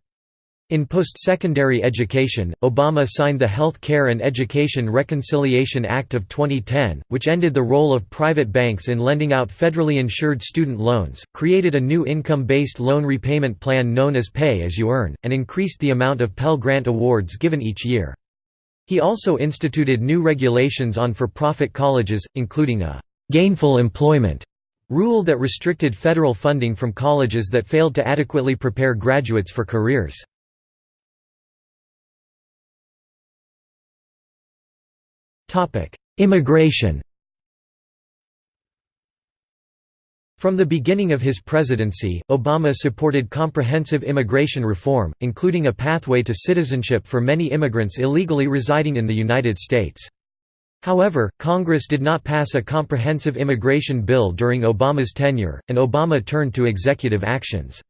In post-secondary education, Obama signed the Health Care and Education Reconciliation Act of 2010, which ended the role of private banks in lending out federally insured student loans, created a new income-based loan repayment plan known as Pay-as-you-earn, and increased the amount of Pell Grant awards given each year. He also instituted new regulations on for-profit colleges, including a «gainful employment» rule that restricted federal funding from colleges that failed to adequately prepare graduates for careers. Immigration From the beginning of his presidency, Obama supported comprehensive immigration reform, including a pathway to citizenship for many immigrants illegally residing in the United States. However, Congress did not pass a comprehensive immigration bill during Obama's tenure, and Obama turned to executive actions.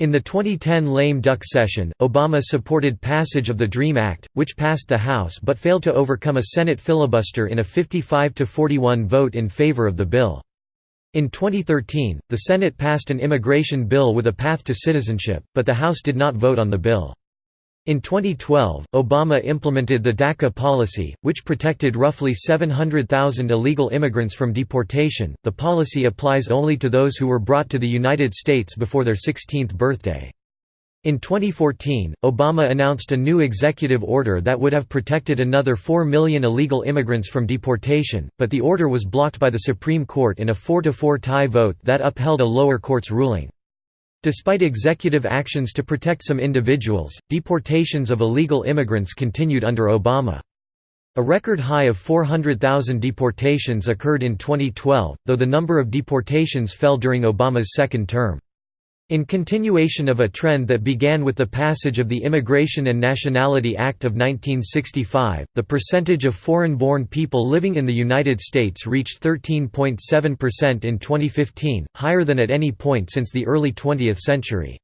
In the 2010 lame duck session, Obama supported passage of the DREAM Act, which passed the House but failed to overcome a Senate filibuster in a 55–41 vote in favor of the bill. In 2013, the Senate passed an immigration bill with a path to citizenship, but the House did not vote on the bill. In 2012, Obama implemented the DACA policy, which protected roughly 700,000 illegal immigrants from deportation. The policy applies only to those who were brought to the United States before their 16th birthday. In 2014, Obama announced a new executive order that would have protected another 4 million illegal immigrants from deportation, but the order was blocked by the Supreme Court in a 4–4 tie vote that upheld a lower court's ruling. Despite executive actions to protect some individuals, deportations of illegal immigrants continued under Obama. A record high of 400,000 deportations occurred in 2012, though the number of deportations fell during Obama's second term. In continuation of a trend that began with the passage of the Immigration and Nationality Act of 1965, the percentage of foreign-born people living in the United States reached 13.7% in 2015, higher than at any point since the early 20th century.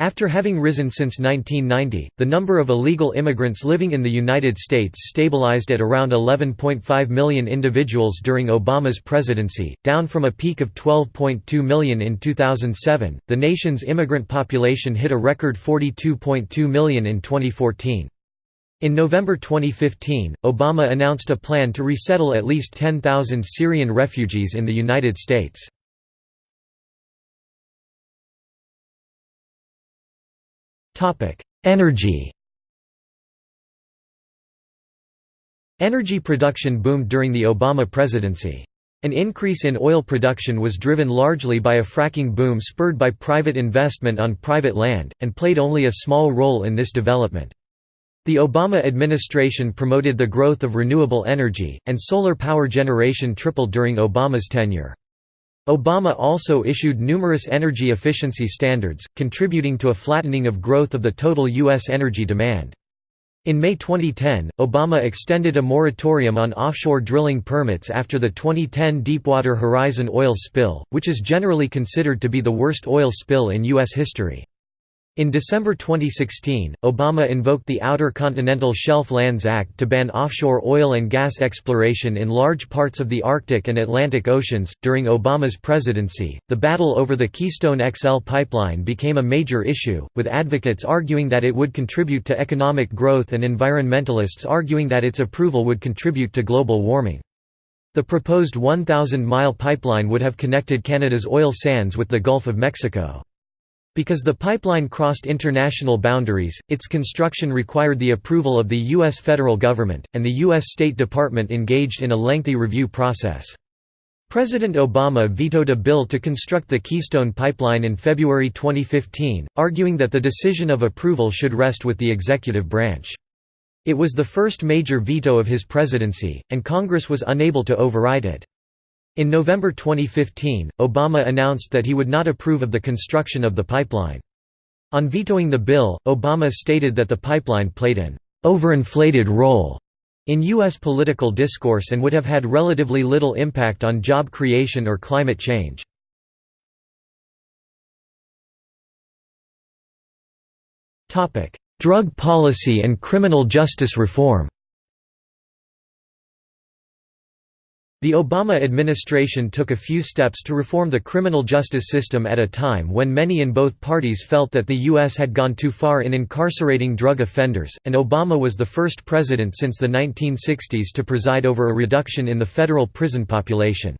After having risen since 1990, the number of illegal immigrants living in the United States stabilized at around 11.5 million individuals during Obama's presidency, down from a peak of 12.2 million in 2007. The nation's immigrant population hit a record 42.2 million in 2014. In November 2015, Obama announced a plan to resettle at least 10,000 Syrian refugees in the United States. Energy Energy production boomed during the Obama presidency. An increase in oil production was driven largely by a fracking boom spurred by private investment on private land, and played only a small role in this development. The Obama administration promoted the growth of renewable energy, and solar power generation tripled during Obama's tenure. Obama also issued numerous energy efficiency standards, contributing to a flattening of growth of the total U.S. energy demand. In May 2010, Obama extended a moratorium on offshore drilling permits after the 2010 Deepwater Horizon oil spill, which is generally considered to be the worst oil spill in U.S. history. In December 2016, Obama invoked the Outer Continental Shelf Lands Act to ban offshore oil and gas exploration in large parts of the Arctic and Atlantic Oceans. During Obama's presidency, the battle over the Keystone XL pipeline became a major issue, with advocates arguing that it would contribute to economic growth and environmentalists arguing that its approval would contribute to global warming. The proposed 1,000 mile pipeline would have connected Canada's oil sands with the Gulf of Mexico. Because the pipeline crossed international boundaries, its construction required the approval of the U.S. federal government, and the U.S. State Department engaged in a lengthy review process. President Obama vetoed a bill to construct the Keystone Pipeline in February 2015, arguing that the decision of approval should rest with the executive branch. It was the first major veto of his presidency, and Congress was unable to override it. In November 2015, Obama announced that he would not approve of the construction of the pipeline. On vetoing the bill, Obama stated that the pipeline played an overinflated role in U.S. political discourse and would have had relatively little impact on job creation or climate change. Drug policy and criminal justice reform The Obama administration took a few steps to reform the criminal justice system at a time when many in both parties felt that the U.S. had gone too far in incarcerating drug offenders, and Obama was the first president since the 1960s to preside over a reduction in the federal prison population.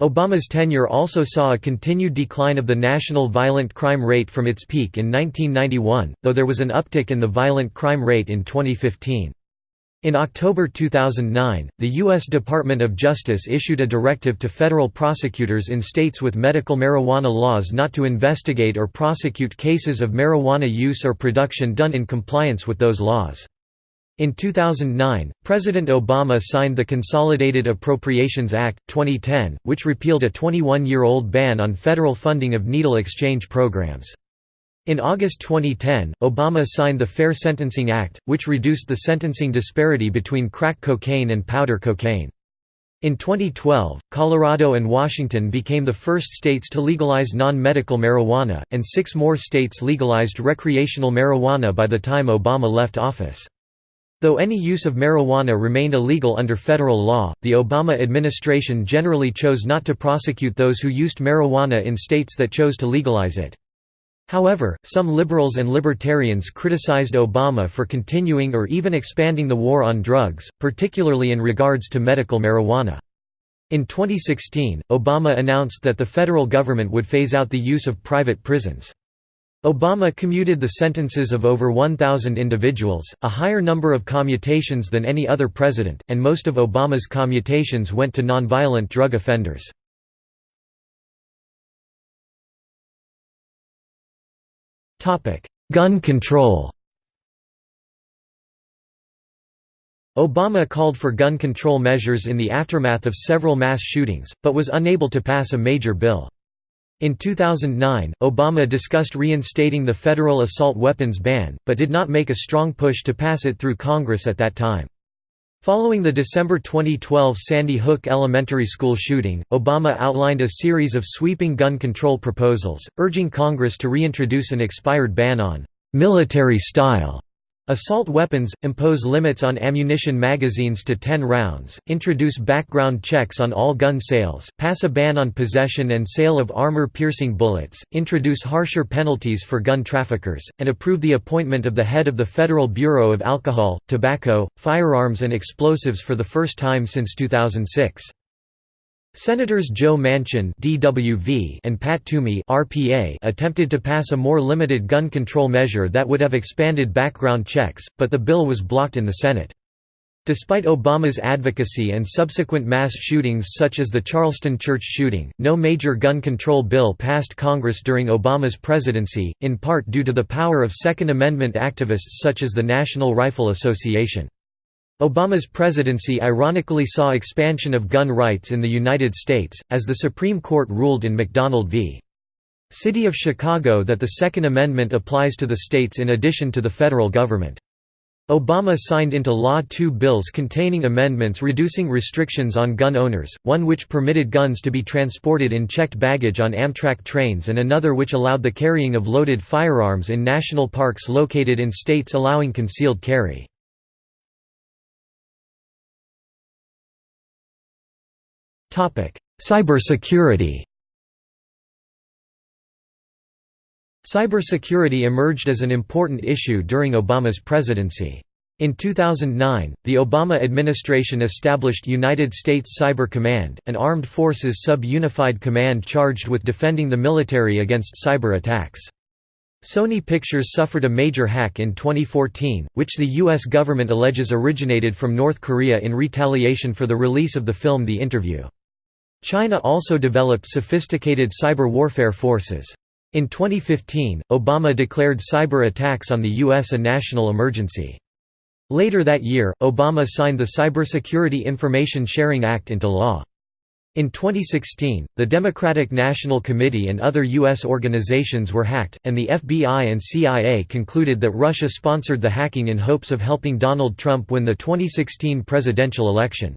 Obama's tenure also saw a continued decline of the national violent crime rate from its peak in 1991, though there was an uptick in the violent crime rate in 2015. In October 2009, the U.S. Department of Justice issued a directive to federal prosecutors in states with medical marijuana laws not to investigate or prosecute cases of marijuana use or production done in compliance with those laws. In 2009, President Obama signed the Consolidated Appropriations Act, 2010, which repealed a 21-year-old ban on federal funding of needle exchange programs. In August 2010, Obama signed the Fair Sentencing Act, which reduced the sentencing disparity between crack cocaine and powder cocaine. In 2012, Colorado and Washington became the first states to legalize non-medical marijuana, and six more states legalized recreational marijuana by the time Obama left office. Though any use of marijuana remained illegal under federal law, the Obama administration generally chose not to prosecute those who used marijuana in states that chose to legalize it. However, some liberals and libertarians criticized Obama for continuing or even expanding the war on drugs, particularly in regards to medical marijuana. In 2016, Obama announced that the federal government would phase out the use of private prisons. Obama commuted the sentences of over 1,000 individuals, a higher number of commutations than any other president, and most of Obama's commutations went to nonviolent drug offenders. Gun control Obama called for gun control measures in the aftermath of several mass shootings, but was unable to pass a major bill. In 2009, Obama discussed reinstating the federal assault weapons ban, but did not make a strong push to pass it through Congress at that time. Following the December 2012 Sandy Hook Elementary School shooting, Obama outlined a series of sweeping gun control proposals, urging Congress to reintroduce an expired ban on military-style Assault weapons, impose limits on ammunition magazines to 10 rounds, introduce background checks on all gun sales, pass a ban on possession and sale of armor-piercing bullets, introduce harsher penalties for gun traffickers, and approve the appointment of the head of the Federal Bureau of Alcohol, Tobacco, Firearms and Explosives for the first time since 2006. Senators Joe Manchin (DWV) and Pat Toomey (RPA) attempted to pass a more limited gun control measure that would have expanded background checks, but the bill was blocked in the Senate. Despite Obama's advocacy and subsequent mass shootings such as the Charleston church shooting, no major gun control bill passed Congress during Obama's presidency, in part due to the power of Second Amendment activists such as the National Rifle Association. Obama's presidency ironically saw expansion of gun rights in the United States, as the Supreme Court ruled in McDonald v. City of Chicago that the Second Amendment applies to the states in addition to the federal government. Obama signed into law two bills containing amendments reducing restrictions on gun owners, one which permitted guns to be transported in checked baggage on Amtrak trains and another which allowed the carrying of loaded firearms in national parks located in states allowing concealed carry. Cybersecurity Cybersecurity emerged as an important issue during Obama's presidency. In 2009, the Obama administration established United States Cyber Command, an armed forces sub-unified command charged with defending the military against cyber attacks. Sony Pictures suffered a major hack in 2014, which the U.S. government alleges originated from North Korea in retaliation for the release of the film The Interview. China also developed sophisticated cyber warfare forces. In 2015, Obama declared cyber attacks on the U.S. a national emergency. Later that year, Obama signed the Cybersecurity Information Sharing Act into law. In 2016, the Democratic National Committee and other U.S. organizations were hacked, and the FBI and CIA concluded that Russia sponsored the hacking in hopes of helping Donald Trump win the 2016 presidential election.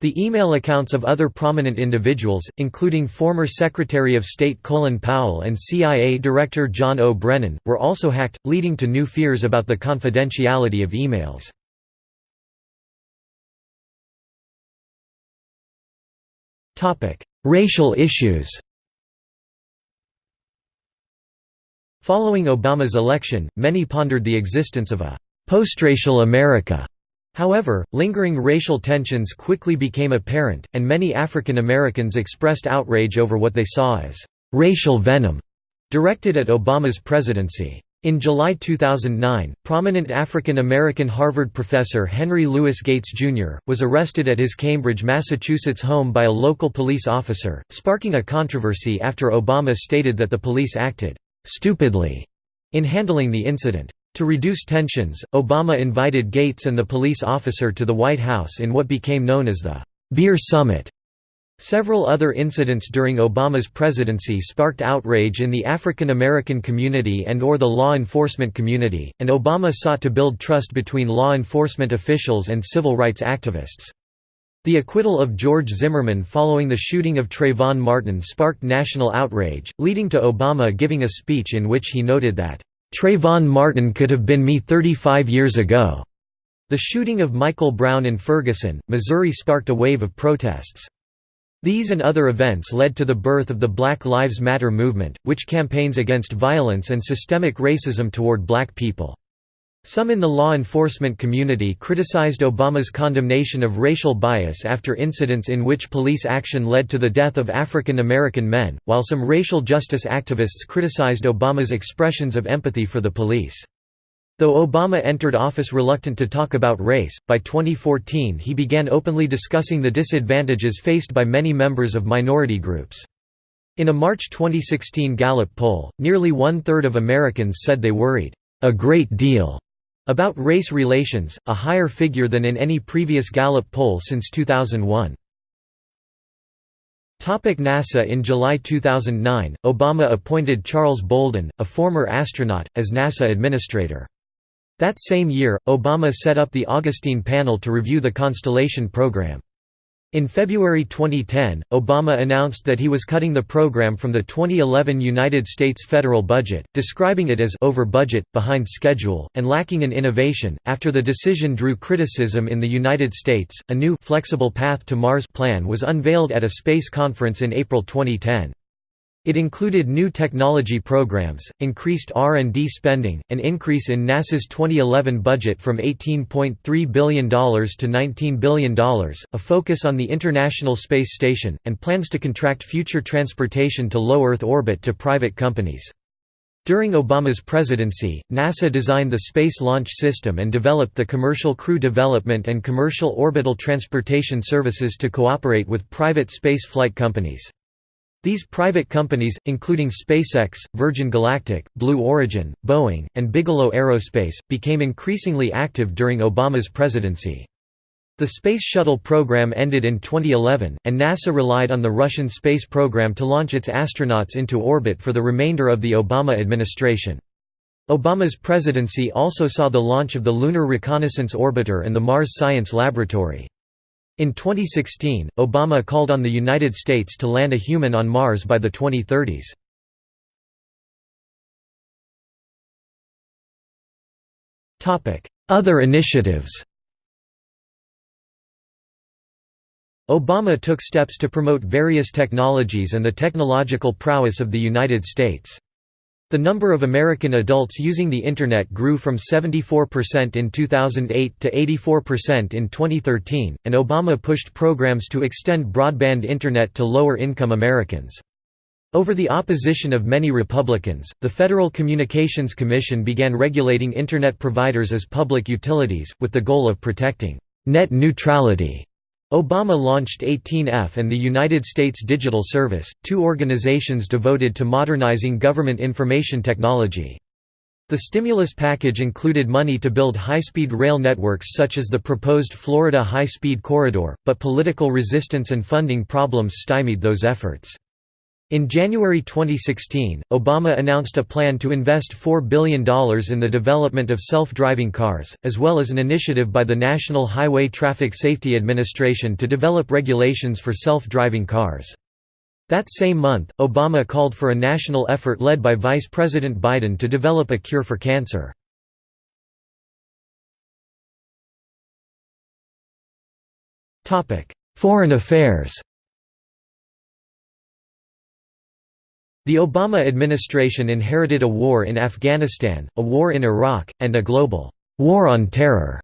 The email accounts of other prominent individuals, including former Secretary of State Colin Powell and CIA Director John O. Brennan, were also hacked, leading to new fears about the confidentiality of emails. Racial issues Following Obama's election, many pondered the existence of a «postracial America» However, lingering racial tensions quickly became apparent, and many African Americans expressed outrage over what they saw as «racial venom» directed at Obama's presidency. In July 2009, prominent African American Harvard professor Henry Louis Gates, Jr., was arrested at his Cambridge, Massachusetts home by a local police officer, sparking a controversy after Obama stated that the police acted «stupidly» in handling the incident. To reduce tensions, Obama invited Gates and the police officer to the White House in what became known as the Beer Summit. Several other incidents during Obama's presidency sparked outrage in the African American community and or the law enforcement community, and Obama sought to build trust between law enforcement officials and civil rights activists. The acquittal of George Zimmerman following the shooting of Trayvon Martin sparked national outrage, leading to Obama giving a speech in which he noted that Trayvon Martin could have been me 35 years ago. The shooting of Michael Brown in Ferguson, Missouri sparked a wave of protests. These and other events led to the birth of the Black Lives Matter movement, which campaigns against violence and systemic racism toward black people. Some in the law enforcement community criticized Obama's condemnation of racial bias after incidents in which police action led to the death of African American men, while some racial justice activists criticized Obama's expressions of empathy for the police. Though Obama entered office reluctant to talk about race, by 2014 he began openly discussing the disadvantages faced by many members of minority groups. In a March 2016 Gallup poll, nearly one-third of Americans said they worried, "...a great deal," About race relations, a higher figure than in any previous Gallup poll since 2001. Topic NASA In July 2009, Obama appointed Charles Bolden, a former astronaut, as NASA administrator. That same year, Obama set up the Augustine Panel to review the Constellation program. In February 2010, Obama announced that he was cutting the program from the 2011 United States federal budget, describing it as over budget, behind schedule, and lacking in innovation. After the decision drew criticism in the United States, a new flexible path to Mars plan was unveiled at a space conference in April 2010. It included new technology programs, increased R&D spending, an increase in NASA's 2011 budget from $18.3 billion to $19 billion, a focus on the International Space Station, and plans to contract future transportation to low Earth orbit to private companies. During Obama's presidency, NASA designed the Space Launch System and developed the Commercial Crew Development and Commercial Orbital Transportation Services to cooperate with private space flight companies. These private companies, including SpaceX, Virgin Galactic, Blue Origin, Boeing, and Bigelow Aerospace, became increasingly active during Obama's presidency. The Space Shuttle program ended in 2011, and NASA relied on the Russian space program to launch its astronauts into orbit for the remainder of the Obama administration. Obama's presidency also saw the launch of the Lunar Reconnaissance Orbiter and the Mars Science Laboratory. In 2016, Obama called on the United States to land a human on Mars by the 2030s. Other initiatives Obama took steps to promote various technologies and the technological prowess of the United States. The number of American adults using the Internet grew from 74% in 2008 to 84% in 2013, and Obama pushed programs to extend broadband Internet to lower-income Americans. Over the opposition of many Republicans, the Federal Communications Commission began regulating Internet providers as public utilities, with the goal of protecting net neutrality. Obama launched 18F and the United States Digital Service, two organizations devoted to modernizing government information technology. The stimulus package included money to build high-speed rail networks such as the proposed Florida High-Speed Corridor, but political resistance and funding problems stymied those efforts. In January 2016, Obama announced a plan to invest $4 billion in the development of self-driving cars, as well as an initiative by the National Highway Traffic Safety Administration to develop regulations for self-driving cars. That same month, Obama called for a national effort led by Vice President Biden to develop a cure for cancer. Foreign affairs The Obama administration inherited a war in Afghanistan, a war in Iraq, and a global «war on terror»,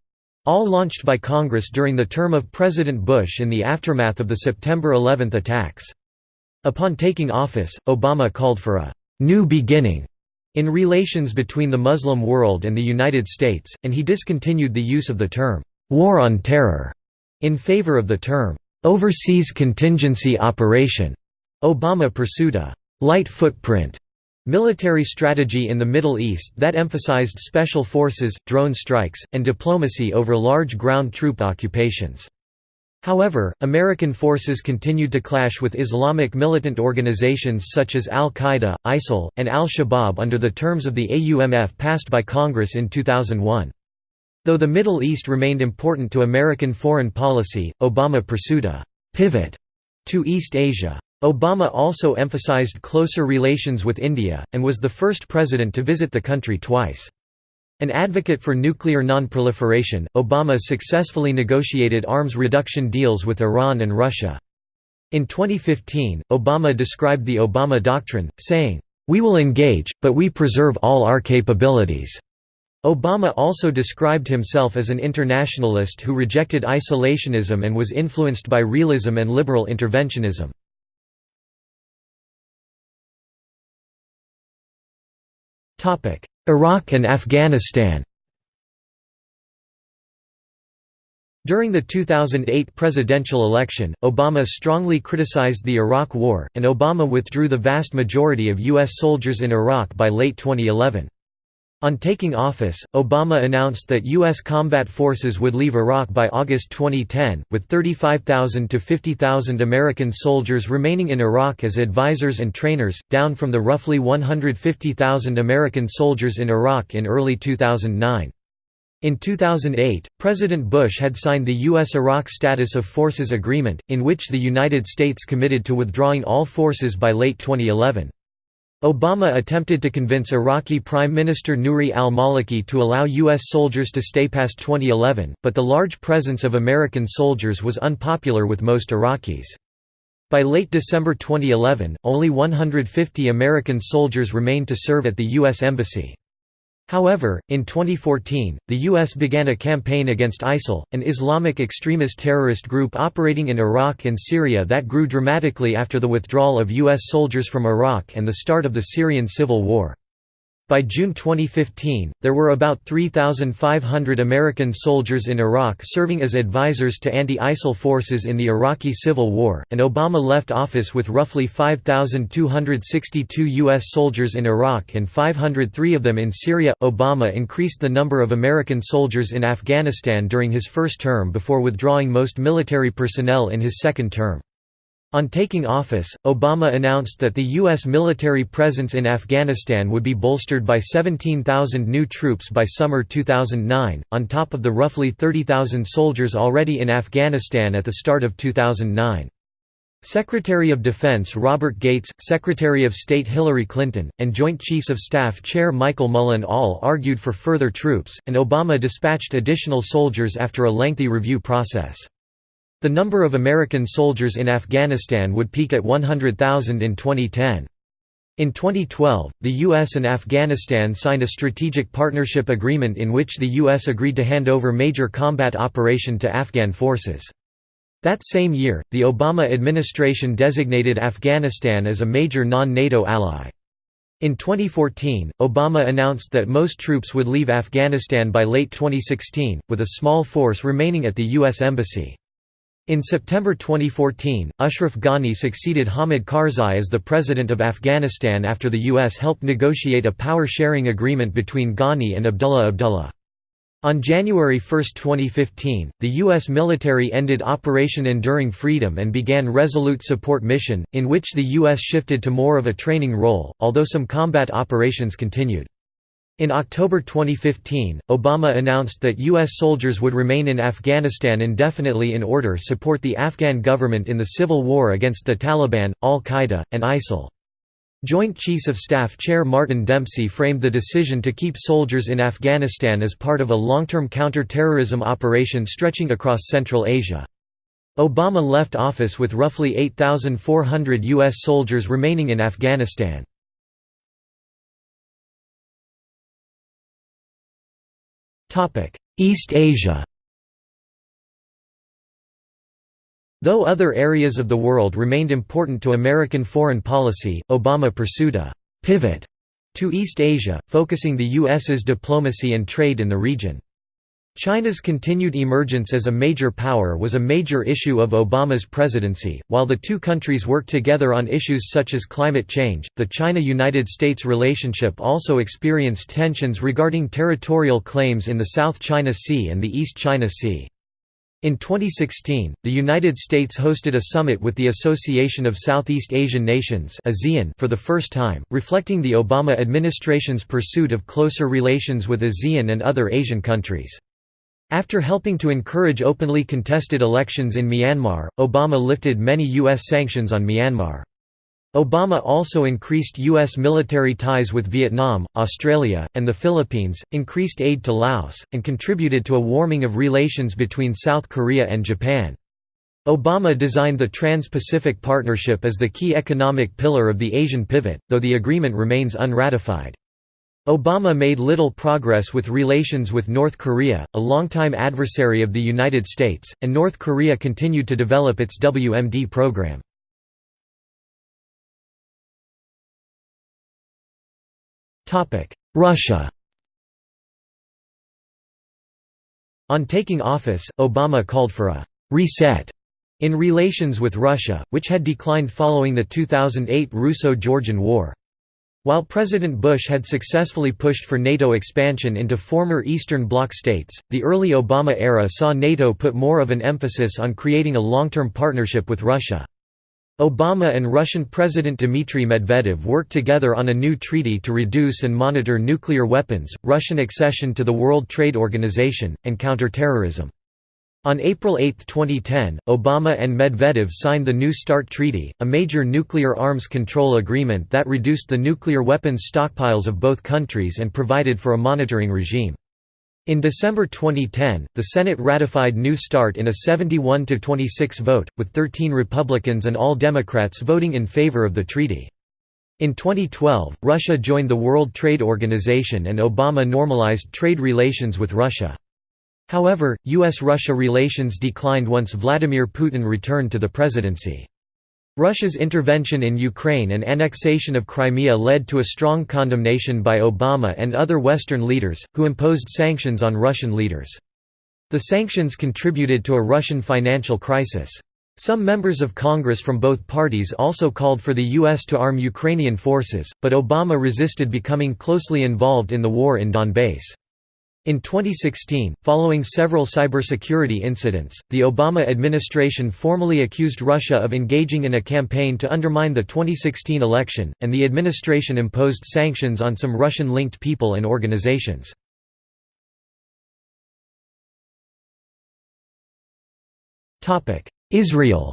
all launched by Congress during the term of President Bush in the aftermath of the September 11 attacks. Upon taking office, Obama called for a «new beginning» in relations between the Muslim world and the United States, and he discontinued the use of the term «war on terror» in favor of the term «overseas contingency operation». Obama pursued a light footprint military strategy in the Middle East that emphasized special forces, drone strikes, and diplomacy over large ground troop occupations. However, American forces continued to clash with Islamic militant organizations such as al-Qaeda, ISIL, and al-Shabaab under the terms of the AUMF passed by Congress in 2001. Though the Middle East remained important to American foreign policy, Obama pursued a «pivot» to East Asia. Obama also emphasized closer relations with India, and was the first president to visit the country twice. An advocate for nuclear nonproliferation, Obama successfully negotiated arms reduction deals with Iran and Russia. In 2015, Obama described the Obama Doctrine, saying, "...we will engage, but we preserve all our capabilities." Obama also described himself as an internationalist who rejected isolationism and was influenced by realism and liberal interventionism. Iraq and Afghanistan During the 2008 presidential election, Obama strongly criticized the Iraq War, and Obama withdrew the vast majority of U.S. soldiers in Iraq by late 2011. On taking office, Obama announced that U.S. combat forces would leave Iraq by August 2010, with 35,000 to 50,000 American soldiers remaining in Iraq as advisors and trainers, down from the roughly 150,000 American soldiers in Iraq in early 2009. In 2008, President Bush had signed the U.S.-Iraq Status of Forces Agreement, in which the United States committed to withdrawing all forces by late 2011. Obama attempted to convince Iraqi Prime Minister Nouri al-Maliki to allow U.S. soldiers to stay past 2011, but the large presence of American soldiers was unpopular with most Iraqis. By late December 2011, only 150 American soldiers remained to serve at the U.S. Embassy. However, in 2014, the U.S. began a campaign against ISIL, an Islamic extremist terrorist group operating in Iraq and Syria that grew dramatically after the withdrawal of U.S. soldiers from Iraq and the start of the Syrian civil war. By June 2015, there were about 3,500 American soldiers in Iraq serving as advisors to anti-ISIL forces in the Iraqi Civil War, and Obama left office with roughly 5,262 U.S. soldiers in Iraq and 503 of them in Syria. Obama increased the number of American soldiers in Afghanistan during his first term before withdrawing most military personnel in his second term. On taking office, Obama announced that the U.S. military presence in Afghanistan would be bolstered by 17,000 new troops by summer 2009, on top of the roughly 30,000 soldiers already in Afghanistan at the start of 2009. Secretary of Defense Robert Gates, Secretary of State Hillary Clinton, and Joint Chiefs of Staff Chair Michael Mullen all argued for further troops, and Obama dispatched additional soldiers after a lengthy review process. The number of American soldiers in Afghanistan would peak at 100,000 in 2010. In 2012, the U.S. and Afghanistan signed a strategic partnership agreement in which the U.S. agreed to hand over major combat operation to Afghan forces. That same year, the Obama administration designated Afghanistan as a major non-NATO ally. In 2014, Obama announced that most troops would leave Afghanistan by late 2016, with a small force remaining at the U.S. Embassy. In September 2014, Ashraf Ghani succeeded Hamid Karzai as the president of Afghanistan after the U.S. helped negotiate a power-sharing agreement between Ghani and Abdullah Abdullah. On January 1, 2015, the U.S. military ended Operation Enduring Freedom and began Resolute Support Mission, in which the U.S. shifted to more of a training role, although some combat operations continued. In October 2015, Obama announced that U.S. soldiers would remain in Afghanistan indefinitely in order to support the Afghan government in the civil war against the Taliban, al-Qaeda, and ISIL. Joint Chiefs of Staff Chair Martin Dempsey framed the decision to keep soldiers in Afghanistan as part of a long-term counter-terrorism operation stretching across Central Asia. Obama left office with roughly 8,400 U.S. soldiers remaining in Afghanistan. East Asia Though other areas of the world remained important to American foreign policy, Obama pursued a «pivot» to East Asia, focusing the U.S.'s diplomacy and trade in the region. China's continued emergence as a major power was a major issue of Obama's presidency. While the two countries worked together on issues such as climate change, the China United States relationship also experienced tensions regarding territorial claims in the South China Sea and the East China Sea. In 2016, the United States hosted a summit with the Association of Southeast Asian Nations for the first time, reflecting the Obama administration's pursuit of closer relations with ASEAN and other Asian countries. After helping to encourage openly contested elections in Myanmar, Obama lifted many U.S. sanctions on Myanmar. Obama also increased U.S. military ties with Vietnam, Australia, and the Philippines, increased aid to Laos, and contributed to a warming of relations between South Korea and Japan. Obama designed the Trans-Pacific Partnership as the key economic pillar of the Asian pivot, though the agreement remains unratified. Obama made little progress with relations with North Korea, a longtime adversary of the United States, and North Korea continued to develop its WMD program. Russia On taking office, Obama called for a «reset» in relations with Russia, which had declined following the 2008 Russo-Georgian War. While President Bush had successfully pushed for NATO expansion into former Eastern Bloc states, the early Obama era saw NATO put more of an emphasis on creating a long-term partnership with Russia. Obama and Russian President Dmitry Medvedev worked together on a new treaty to reduce and monitor nuclear weapons, Russian accession to the World Trade Organization, and counterterrorism. On April 8, 2010, Obama and Medvedev signed the New START Treaty, a major nuclear arms control agreement that reduced the nuclear weapons stockpiles of both countries and provided for a monitoring regime. In December 2010, the Senate ratified New START in a 71–26 vote, with 13 Republicans and all Democrats voting in favor of the treaty. In 2012, Russia joined the World Trade Organization and Obama normalized trade relations with Russia. However, U.S.-Russia relations declined once Vladimir Putin returned to the presidency. Russia's intervention in Ukraine and annexation of Crimea led to a strong condemnation by Obama and other Western leaders, who imposed sanctions on Russian leaders. The sanctions contributed to a Russian financial crisis. Some members of Congress from both parties also called for the U.S. to arm Ukrainian forces, but Obama resisted becoming closely involved in the war in Donbass. In 2016, following several cybersecurity incidents, the Obama administration formally accused Russia of engaging in a campaign to undermine the 2016 election, and the administration imposed sanctions on some Russian-linked people and organizations. Israel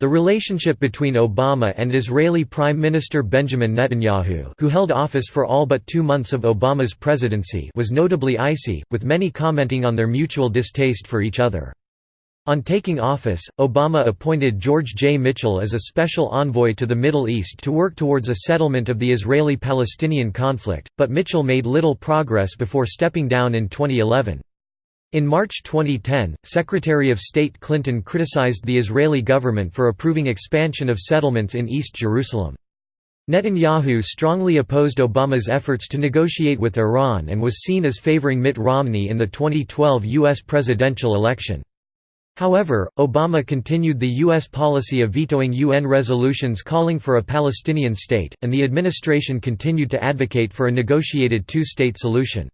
The relationship between Obama and Israeli Prime Minister Benjamin Netanyahu who held office for all but two months of Obama's presidency was notably icy, with many commenting on their mutual distaste for each other. On taking office, Obama appointed George J. Mitchell as a special envoy to the Middle East to work towards a settlement of the Israeli-Palestinian conflict, but Mitchell made little progress before stepping down in 2011. In March 2010, Secretary of State Clinton criticized the Israeli government for approving expansion of settlements in East Jerusalem. Netanyahu strongly opposed Obama's efforts to negotiate with Iran and was seen as favoring Mitt Romney in the 2012 U.S. presidential election. However, Obama continued the U.S. policy of vetoing UN resolutions calling for a Palestinian state, and the administration continued to advocate for a negotiated two-state solution.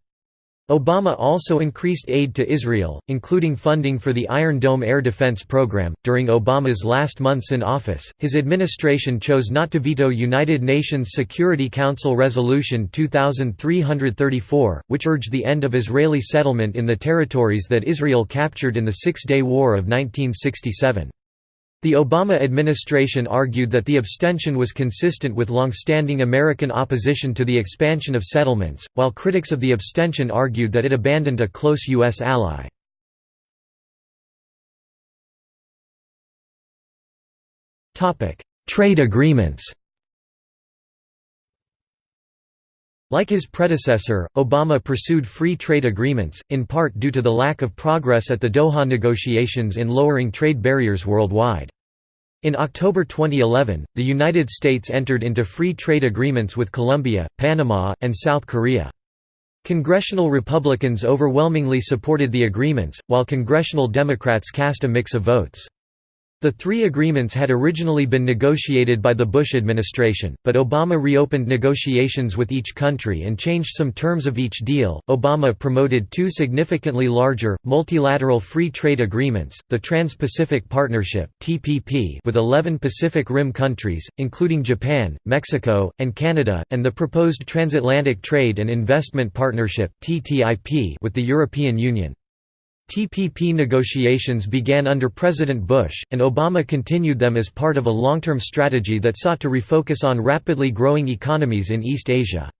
Obama also increased aid to Israel, including funding for the Iron Dome air defense program. During Obama's last months in office, his administration chose not to veto United Nations Security Council Resolution 2334, which urged the end of Israeli settlement in the territories that Israel captured in the Six Day War of 1967. The Obama administration argued that the abstention was consistent with long-standing American opposition to the expansion of settlements, while critics of the abstention argued that it abandoned a close U.S. ally. Trade agreements Like his predecessor, Obama pursued free trade agreements, in part due to the lack of progress at the Doha negotiations in lowering trade barriers worldwide. In October 2011, the United States entered into free trade agreements with Colombia, Panama, and South Korea. Congressional Republicans overwhelmingly supported the agreements, while congressional Democrats cast a mix of votes. The three agreements had originally been negotiated by the Bush administration, but Obama reopened negotiations with each country and changed some terms of each deal. Obama promoted two significantly larger, multilateral free trade agreements the Trans Pacific Partnership (TPP) with 11 Pacific Rim countries, including Japan, Mexico, and Canada, and the proposed Transatlantic Trade and Investment Partnership (TTIP) with the European Union. TPP negotiations began under President Bush, and Obama continued them as part of a long-term strategy that sought to refocus on rapidly growing economies in East Asia.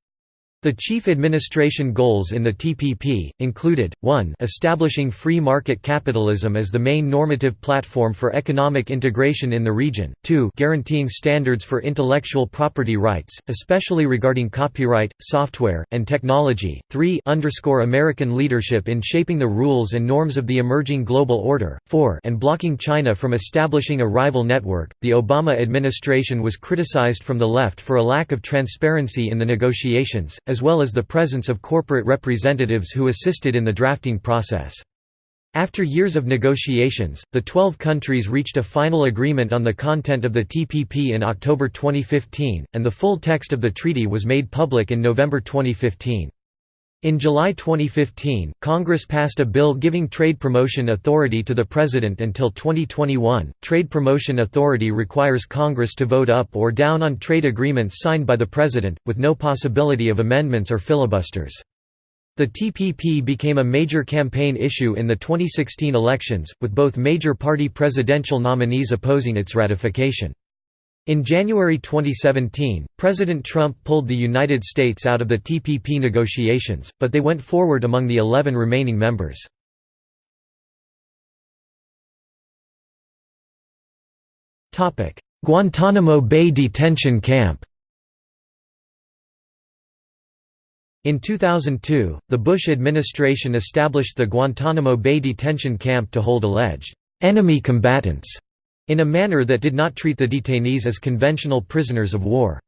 The chief administration goals in the TPP, included, 1 establishing free market capitalism as the main normative platform for economic integration in the region, 2 guaranteeing standards for intellectual property rights, especially regarding copyright, software, and technology, 3 underscore American leadership in shaping the rules and norms of the emerging global order, 4 and blocking China from establishing a rival network. The Obama administration was criticized from the left for a lack of transparency in the negotiations, as well as the presence of corporate representatives who assisted in the drafting process. After years of negotiations, the 12 countries reached a final agreement on the content of the TPP in October 2015, and the full text of the treaty was made public in November 2015. In July 2015, Congress passed a bill giving trade promotion authority to the President until 2021. Trade promotion authority requires Congress to vote up or down on trade agreements signed by the President, with no possibility of amendments or filibusters. The TPP became a major campaign issue in the 2016 elections, with both major party presidential nominees opposing its ratification. In January 2017, President Trump pulled the United States out of the TPP negotiations, but they went forward among the 11 remaining members. Guantanamo Bay detention camp In 2002, the Bush administration established the Guantanamo Bay detention camp to hold alleged enemy combatants in a manner that did not treat the detainees as conventional prisoners of war.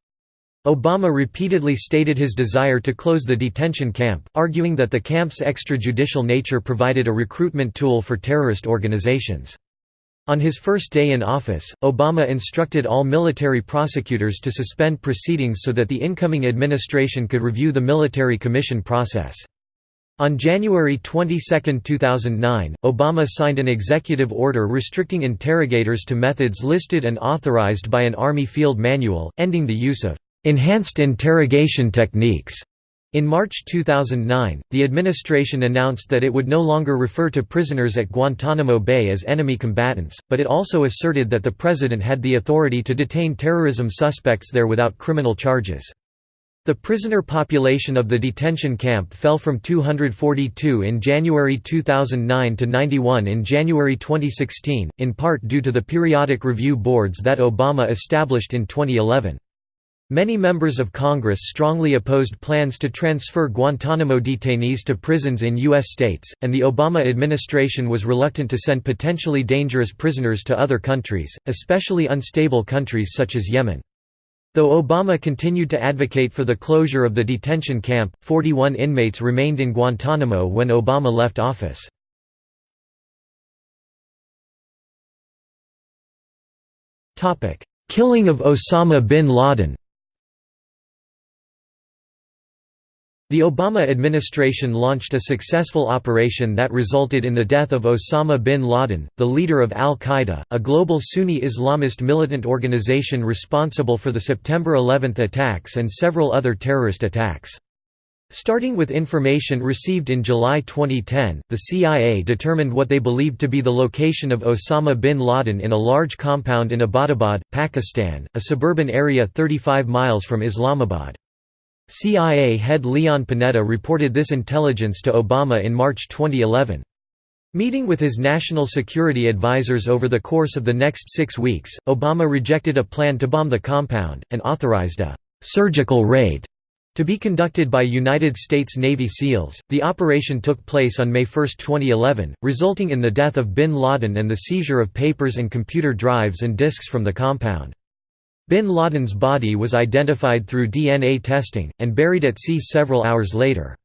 Obama repeatedly stated his desire to close the detention camp, arguing that the camp's extrajudicial nature provided a recruitment tool for terrorist organizations. On his first day in office, Obama instructed all military prosecutors to suspend proceedings so that the incoming administration could review the military commission process. On January 22, 2009, Obama signed an executive order restricting interrogators to methods listed and authorized by an Army field manual, ending the use of enhanced interrogation techniques. In March 2009, the administration announced that it would no longer refer to prisoners at Guantanamo Bay as enemy combatants, but it also asserted that the president had the authority to detain terrorism suspects there without criminal charges. The prisoner population of the detention camp fell from 242 in January 2009 to 91 in January 2016, in part due to the periodic review boards that Obama established in 2011. Many members of Congress strongly opposed plans to transfer Guantanamo detainees to prisons in U.S. states, and the Obama administration was reluctant to send potentially dangerous prisoners to other countries, especially unstable countries such as Yemen. Though Obama continued to advocate for the closure of the detention camp, 41 inmates remained in Guantanamo when Obama left office. Killing of Osama bin Laden The Obama administration launched a successful operation that resulted in the death of Osama bin Laden, the leader of al-Qaeda, a global Sunni Islamist militant organization responsible for the September 11 attacks and several other terrorist attacks. Starting with information received in July 2010, the CIA determined what they believed to be the location of Osama bin Laden in a large compound in Abbottabad, Pakistan, a suburban area 35 miles from Islamabad. CIA head Leon Panetta reported this intelligence to Obama in March 2011. Meeting with his national security advisers over the course of the next six weeks, Obama rejected a plan to bomb the compound, and authorized a «surgical raid» to be conducted by United States Navy SEALs. The operation took place on May 1, 2011, resulting in the death of bin Laden and the seizure of papers and computer drives and disks from the compound. Bin Laden's body was identified through DNA testing, and buried at sea several hours later.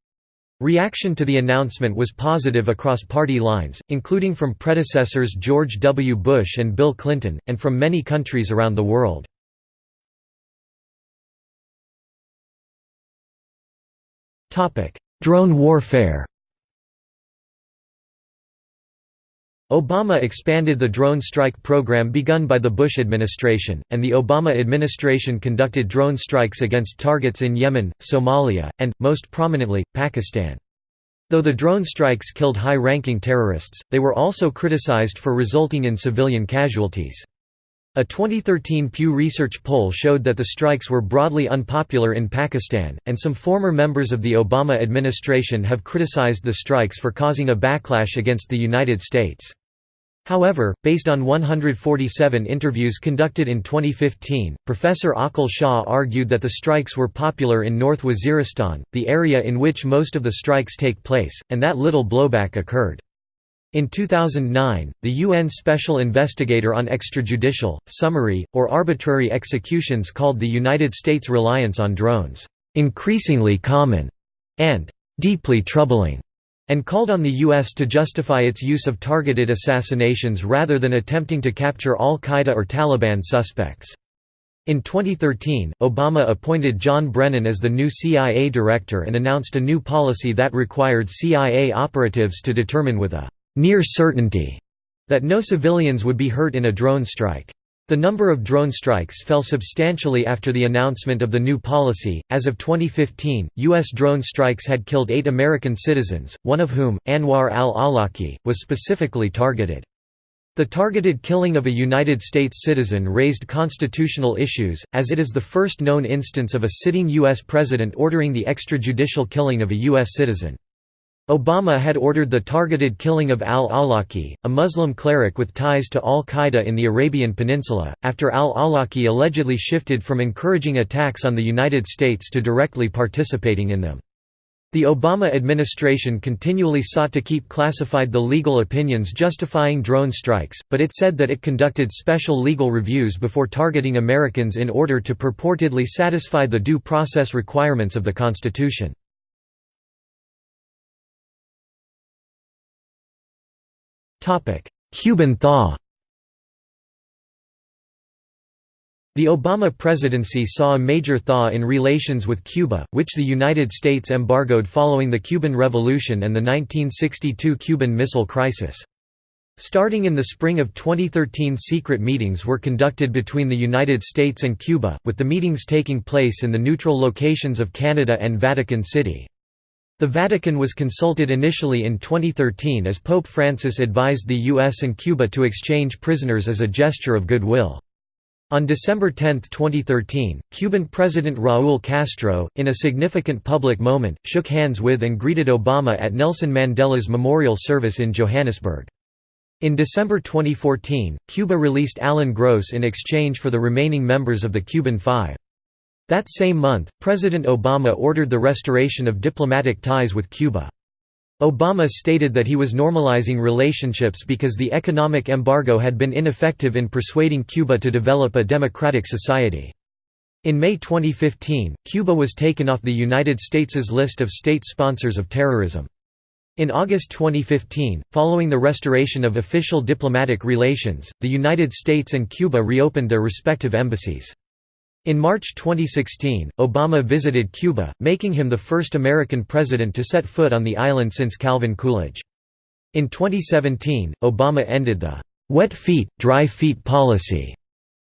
Reaction to the announcement was positive across party lines, including from predecessors George W. Bush and Bill Clinton, and from many countries around the world. Drone warfare Obama expanded the drone strike program begun by the Bush administration, and the Obama administration conducted drone strikes against targets in Yemen, Somalia, and, most prominently, Pakistan. Though the drone strikes killed high-ranking terrorists, they were also criticized for resulting in civilian casualties. A 2013 Pew Research poll showed that the strikes were broadly unpopular in Pakistan, and some former members of the Obama administration have criticized the strikes for causing a backlash against the United States. However, based on 147 interviews conducted in 2015, Professor Aqil Shah argued that the strikes were popular in North Waziristan, the area in which most of the strikes take place, and that little blowback occurred. In 2009, the UN Special Investigator on Extrajudicial, Summary, or Arbitrary Executions called the United States' reliance on drones, "...increasingly common," and "...deeply troubling." And called on the U.S. to justify its use of targeted assassinations rather than attempting to capture al-Qaeda or Taliban suspects. In 2013, Obama appointed John Brennan as the new CIA director and announced a new policy that required CIA operatives to determine with a «near certainty» that no civilians would be hurt in a drone strike. The number of drone strikes fell substantially after the announcement of the new policy. As of 2015, U.S. drone strikes had killed eight American citizens, one of whom, Anwar al Awlaki, was specifically targeted. The targeted killing of a United States citizen raised constitutional issues, as it is the first known instance of a sitting U.S. president ordering the extrajudicial killing of a U.S. citizen. Obama had ordered the targeted killing of al-Awlaki, a Muslim cleric with ties to al-Qaeda in the Arabian Peninsula, after al-Awlaki allegedly shifted from encouraging attacks on the United States to directly participating in them. The Obama administration continually sought to keep classified the legal opinions justifying drone strikes, but it said that it conducted special legal reviews before targeting Americans in order to purportedly satisfy the due process requirements of the Constitution. Cuban thaw The Obama presidency saw a major thaw in relations with Cuba, which the United States embargoed following the Cuban Revolution and the 1962 Cuban Missile Crisis. Starting in the spring of 2013 secret meetings were conducted between the United States and Cuba, with the meetings taking place in the neutral locations of Canada and Vatican City. The Vatican was consulted initially in 2013 as Pope Francis advised the US and Cuba to exchange prisoners as a gesture of goodwill. On December 10, 2013, Cuban President Raúl Castro, in a significant public moment, shook hands with and greeted Obama at Nelson Mandela's memorial service in Johannesburg. In December 2014, Cuba released Alan Gross in exchange for the remaining members of the Cuban Five. That same month, President Obama ordered the restoration of diplomatic ties with Cuba. Obama stated that he was normalizing relationships because the economic embargo had been ineffective in persuading Cuba to develop a democratic society. In May 2015, Cuba was taken off the United States' list of state sponsors of terrorism. In August 2015, following the restoration of official diplomatic relations, the United States and Cuba reopened their respective embassies. In March 2016, Obama visited Cuba, making him the first American president to set foot on the island since Calvin Coolidge. In 2017, Obama ended the «wet feet, dry feet policy»,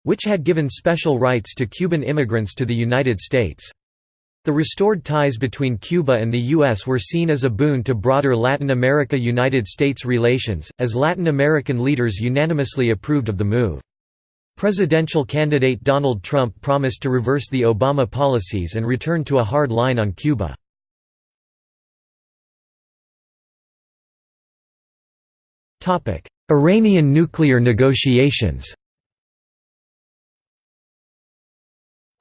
which had given special rights to Cuban immigrants to the United States. The restored ties between Cuba and the U.S. were seen as a boon to broader Latin America–United States relations, as Latin American leaders unanimously approved of the move. Presidential candidate Donald Trump promised to reverse the Obama policies and return to a hard line on Cuba. Iranian nuclear negotiations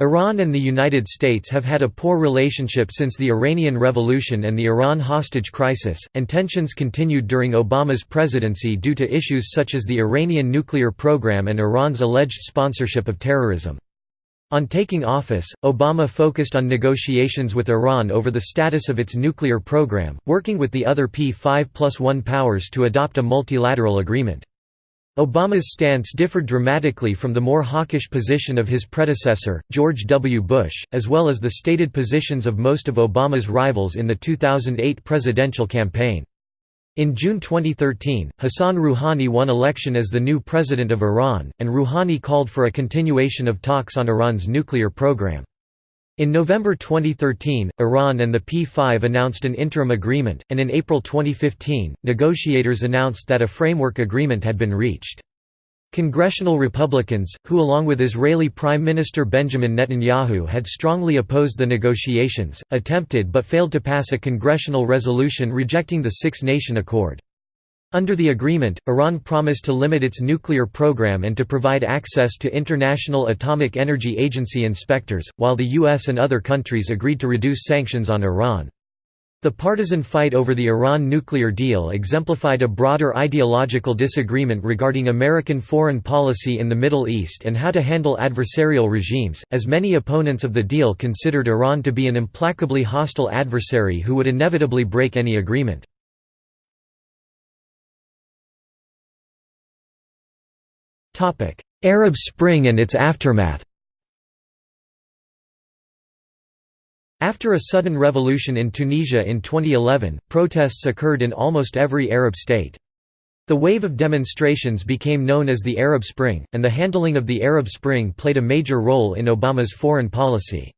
Iran and the United States have had a poor relationship since the Iranian Revolution and the Iran hostage crisis, and tensions continued during Obama's presidency due to issues such as the Iranian nuclear program and Iran's alleged sponsorship of terrorism. On taking office, Obama focused on negotiations with Iran over the status of its nuclear program, working with the other P5 plus 1 powers to adopt a multilateral agreement. Obama's stance differed dramatically from the more hawkish position of his predecessor, George W. Bush, as well as the stated positions of most of Obama's rivals in the 2008 presidential campaign. In June 2013, Hassan Rouhani won election as the new president of Iran, and Rouhani called for a continuation of talks on Iran's nuclear program. In November 2013, Iran and the P5 announced an interim agreement, and in April 2015, negotiators announced that a framework agreement had been reached. Congressional Republicans, who along with Israeli Prime Minister Benjamin Netanyahu had strongly opposed the negotiations, attempted but failed to pass a congressional resolution rejecting the Six Nation Accord. Under the agreement, Iran promised to limit its nuclear program and to provide access to International Atomic Energy Agency inspectors, while the US and other countries agreed to reduce sanctions on Iran. The partisan fight over the Iran nuclear deal exemplified a broader ideological disagreement regarding American foreign policy in the Middle East and how to handle adversarial regimes, as many opponents of the deal considered Iran to be an implacably hostile adversary who would inevitably break any agreement. Arab Spring and its aftermath After a sudden revolution in Tunisia in 2011, protests occurred in almost every Arab state. The wave of demonstrations became known as the Arab Spring, and the handling of the Arab Spring played a major role in Obama's foreign policy.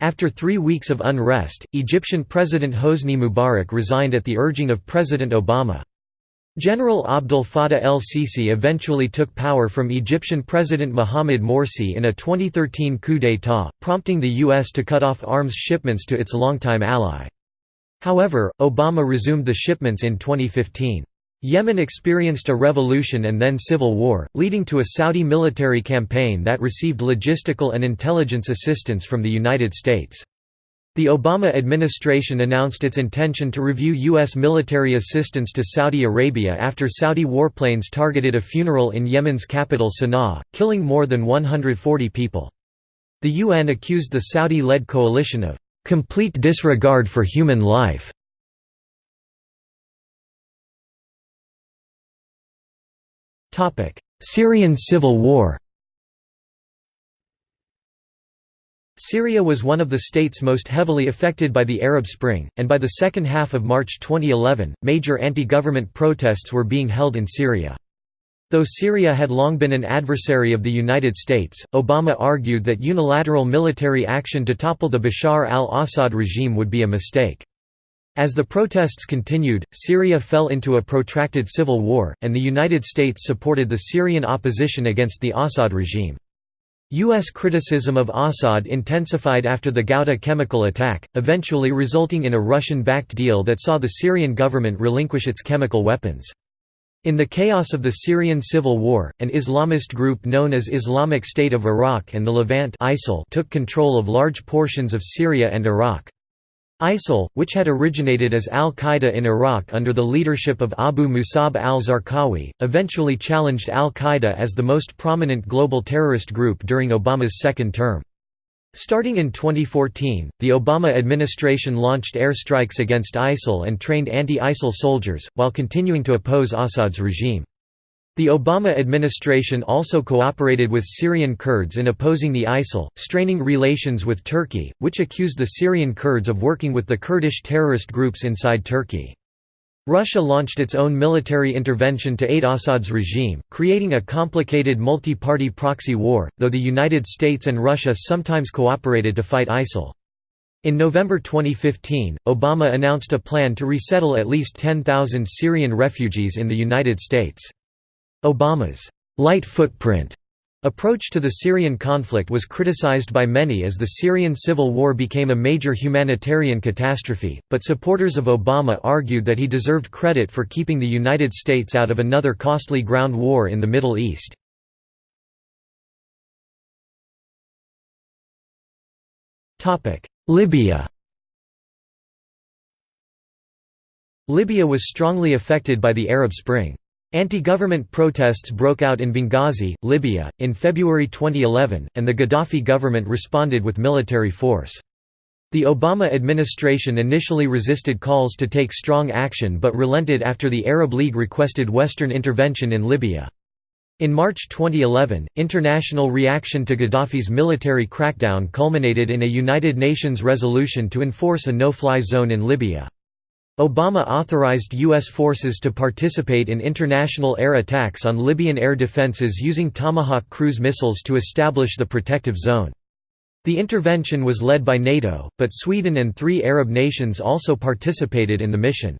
After three weeks of unrest, Egyptian President Hosni Mubarak resigned at the urging of President Obama. General Abdel Fattah el-Sisi eventually took power from Egyptian President Mohamed Morsi in a 2013 coup d'état, prompting the U.S. to cut off arms shipments to its longtime ally. However, Obama resumed the shipments in 2015. Yemen experienced a revolution and then civil war, leading to a Saudi military campaign that received logistical and intelligence assistance from the United States. The Obama administration announced its intention to review U.S. military assistance to Saudi Arabia after Saudi warplanes targeted a funeral in Yemen's capital Sana'a, killing more than 140 people. The UN accused the Saudi-led coalition of "...complete disregard for human life." Syrian civil war Syria was one of the states most heavily affected by the Arab Spring, and by the second half of March 2011, major anti-government protests were being held in Syria. Though Syria had long been an adversary of the United States, Obama argued that unilateral military action to topple the Bashar al-Assad regime would be a mistake. As the protests continued, Syria fell into a protracted civil war, and the United States supported the Syrian opposition against the Assad regime. U.S. criticism of Assad intensified after the Ghouta chemical attack, eventually resulting in a Russian-backed deal that saw the Syrian government relinquish its chemical weapons. In the chaos of the Syrian civil war, an Islamist group known as Islamic State of Iraq and the Levant ISIL took control of large portions of Syria and Iraq. ISIL, which had originated as al-Qaeda in Iraq under the leadership of Abu Musab al-Zarqawi, eventually challenged al-Qaeda as the most prominent global terrorist group during Obama's second term. Starting in 2014, the Obama administration launched airstrikes against ISIL and trained anti-ISIL soldiers, while continuing to oppose Assad's regime. The Obama administration also cooperated with Syrian Kurds in opposing the ISIL, straining relations with Turkey, which accused the Syrian Kurds of working with the Kurdish terrorist groups inside Turkey. Russia launched its own military intervention to aid Assad's regime, creating a complicated multi-party proxy war, though the United States and Russia sometimes cooperated to fight ISIL. In November 2015, Obama announced a plan to resettle at least 10,000 Syrian refugees in the United States. Obama's light footprint approach to the Syrian conflict was criticized by many as the Syrian civil war became a major humanitarian catastrophe, but supporters of Obama argued that he deserved credit for keeping the United States out of another costly ground war in the Middle East. Libya Libya was strongly affected by the Arab Spring. Anti-government protests broke out in Benghazi, Libya, in February 2011, and the Gaddafi government responded with military force. The Obama administration initially resisted calls to take strong action but relented after the Arab League requested Western intervention in Libya. In March 2011, international reaction to Gaddafi's military crackdown culminated in a United Nations resolution to enforce a no-fly zone in Libya. Obama authorized U.S. forces to participate in international air attacks on Libyan air defenses using Tomahawk cruise missiles to establish the protective zone. The intervention was led by NATO, but Sweden and three Arab nations also participated in the mission.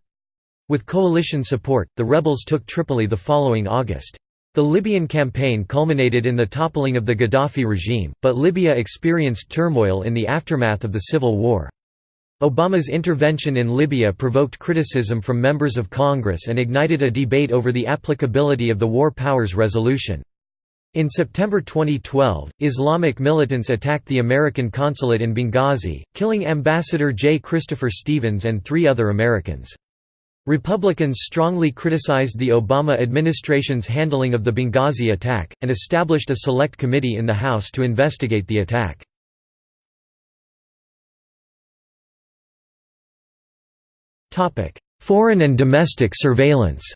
With coalition support, the rebels took Tripoli the following August. The Libyan campaign culminated in the toppling of the Gaddafi regime, but Libya experienced turmoil in the aftermath of the civil war. Obama's intervention in Libya provoked criticism from members of Congress and ignited a debate over the applicability of the War Powers Resolution. In September 2012, Islamic militants attacked the American consulate in Benghazi, killing Ambassador J. Christopher Stevens and three other Americans. Republicans strongly criticized the Obama administration's handling of the Benghazi attack, and established a select committee in the House to investigate the attack. Foreign and domestic surveillance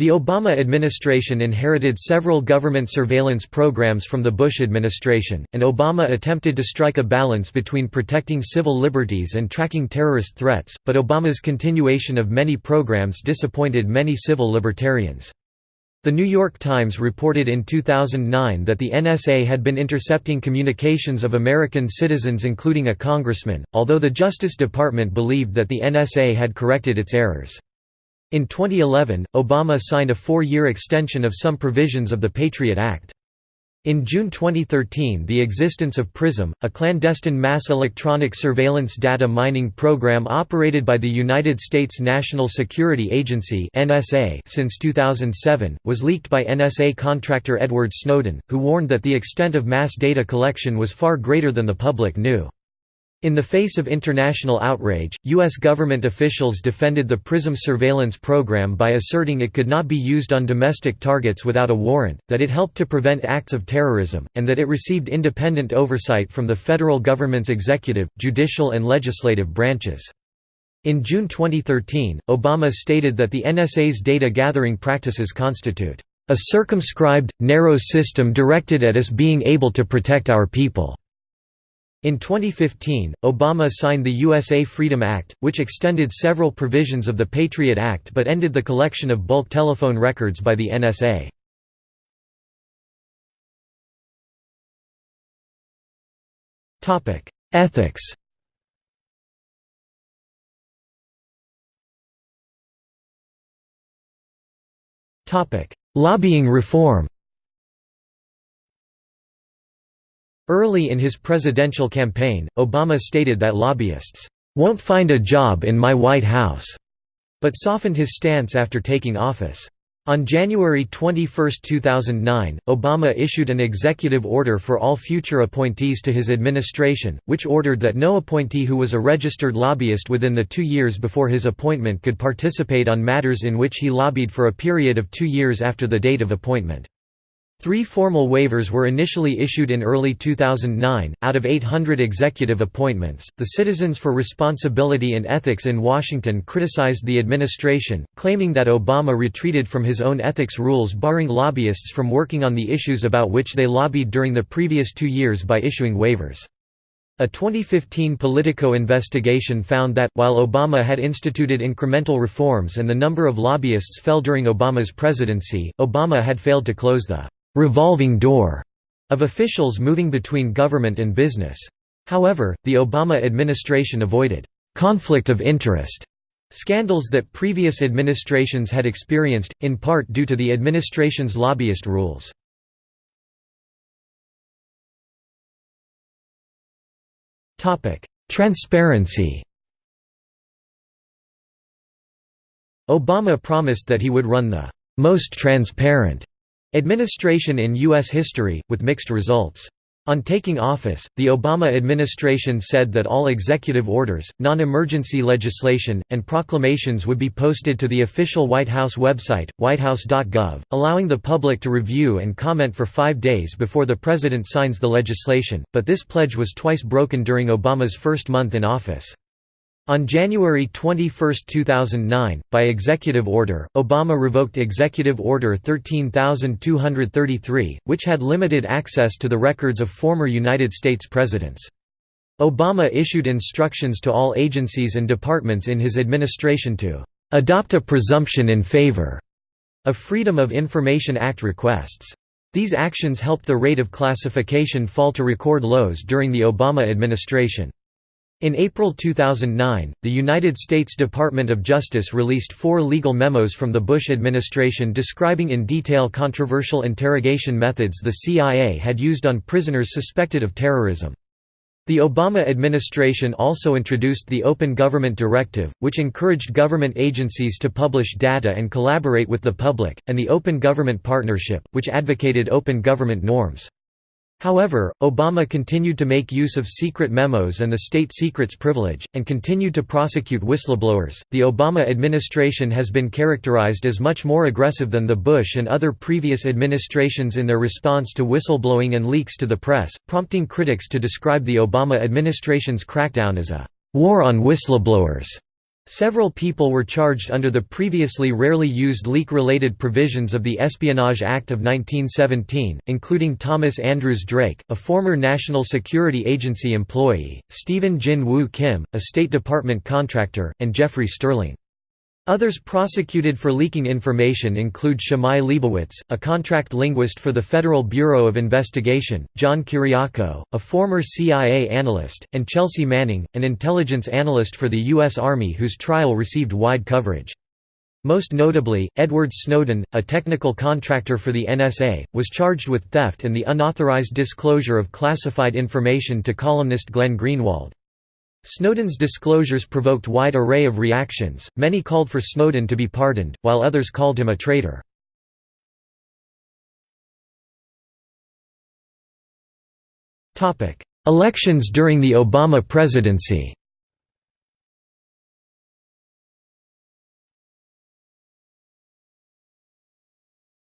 The Obama administration inherited several government surveillance programs from the Bush administration, and Obama attempted to strike a balance between protecting civil liberties and tracking terrorist threats, but Obama's continuation of many programs disappointed many civil libertarians. The New York Times reported in 2009 that the NSA had been intercepting communications of American citizens including a congressman, although the Justice Department believed that the NSA had corrected its errors. In 2011, Obama signed a four-year extension of some provisions of the Patriot Act. In June 2013 the existence of PRISM, a clandestine mass electronic surveillance data mining program operated by the United States National Security Agency since 2007, was leaked by NSA contractor Edward Snowden, who warned that the extent of mass data collection was far greater than the public knew. In the face of international outrage, U.S. government officials defended the PRISM surveillance program by asserting it could not be used on domestic targets without a warrant, that it helped to prevent acts of terrorism, and that it received independent oversight from the federal government's executive, judicial and legislative branches. In June 2013, Obama stated that the NSA's data gathering practices constitute a circumscribed, narrow system directed at us being able to protect our people. In 2015, Obama signed the USA Freedom Act, which extended several provisions of the Patriot Act but ended the collection of bulk telephone records by the NSA. Ethics Lobbying reform Early in his presidential campaign, Obama stated that lobbyists, "...won't find a job in my White House." but softened his stance after taking office. On January 21, 2009, Obama issued an executive order for all future appointees to his administration, which ordered that no appointee who was a registered lobbyist within the two years before his appointment could participate on matters in which he lobbied for a period of two years after the date of appointment. Three formal waivers were initially issued in early 2009. Out of 800 executive appointments, the Citizens for Responsibility and Ethics in Washington criticized the administration, claiming that Obama retreated from his own ethics rules barring lobbyists from working on the issues about which they lobbied during the previous two years by issuing waivers. A 2015 Politico investigation found that, while Obama had instituted incremental reforms and the number of lobbyists fell during Obama's presidency, Obama had failed to close the revolving door of officials moving between government and business. However, the Obama administration avoided conflict of interest scandals that previous administrations had experienced, in part due to the administration's lobbyist rules. Transparency Obama promised that he would run the most transparent Administration in U.S. history, with mixed results. On taking office, the Obama administration said that all executive orders, non-emergency legislation, and proclamations would be posted to the official White House website, whitehouse.gov, allowing the public to review and comment for five days before the president signs the legislation, but this pledge was twice broken during Obama's first month in office. On January 21, 2009, by executive order, Obama revoked Executive Order 13233, which had limited access to the records of former United States presidents. Obama issued instructions to all agencies and departments in his administration to adopt a presumption in favor of Freedom of Information Act requests. These actions helped the rate of classification fall to record lows during the Obama administration. In April 2009, the United States Department of Justice released four legal memos from the Bush administration describing in detail controversial interrogation methods the CIA had used on prisoners suspected of terrorism. The Obama administration also introduced the Open Government Directive, which encouraged government agencies to publish data and collaborate with the public, and the Open Government Partnership, which advocated open government norms. However, Obama continued to make use of secret memos and the state secrets privilege, and continued to prosecute whistleblowers. The Obama administration has been characterized as much more aggressive than the Bush and other previous administrations in their response to whistleblowing and leaks to the press, prompting critics to describe the Obama administration's crackdown as a war on whistleblowers. Several people were charged under the previously rarely used leak-related provisions of the Espionage Act of 1917, including Thomas Andrews Drake, a former National Security Agency employee, Stephen Jin Woo Kim, a State Department contractor, and Jeffrey Sterling. Others prosecuted for leaking information include Shammai Leibowitz, a contract linguist for the Federal Bureau of Investigation, John Kiriakou, a former CIA analyst, and Chelsea Manning, an intelligence analyst for the U.S. Army whose trial received wide coverage. Most notably, Edward Snowden, a technical contractor for the NSA, was charged with theft and the unauthorized disclosure of classified information to columnist Glenn Greenwald. Snowden's disclosures provoked wide array of reactions, many called for Snowden to be pardoned, while others called him a traitor. Elections during the Obama presidency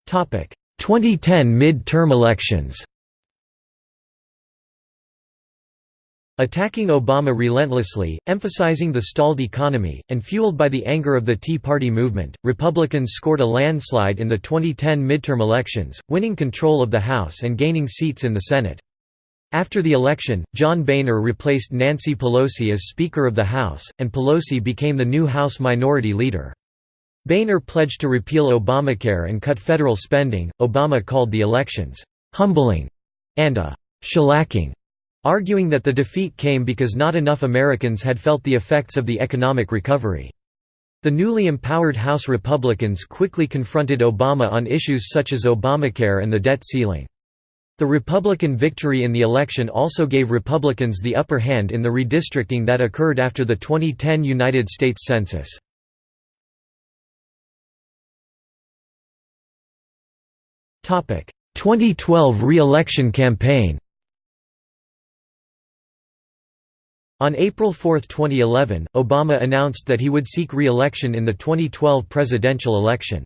Topic: 2010 mid-term elections. Attacking Obama relentlessly, emphasizing the stalled economy, and fueled by the anger of the Tea Party movement, Republicans scored a landslide in the 2010 midterm elections, winning control of the House and gaining seats in the Senate. After the election, John Boehner replaced Nancy Pelosi as Speaker of the House, and Pelosi became the new House Minority Leader. Boehner pledged to repeal Obamacare and cut federal spending. Obama called the elections humbling and a shellacking arguing that the defeat came because not enough Americans had felt the effects of the economic recovery. The newly empowered House Republicans quickly confronted Obama on issues such as Obamacare and the debt ceiling. The Republican victory in the election also gave Republicans the upper hand in the redistricting that occurred after the 2010 United States Census. Topic: 2012 re-election campaign. On April 4, 2011, Obama announced that he would seek re-election in the 2012 presidential election.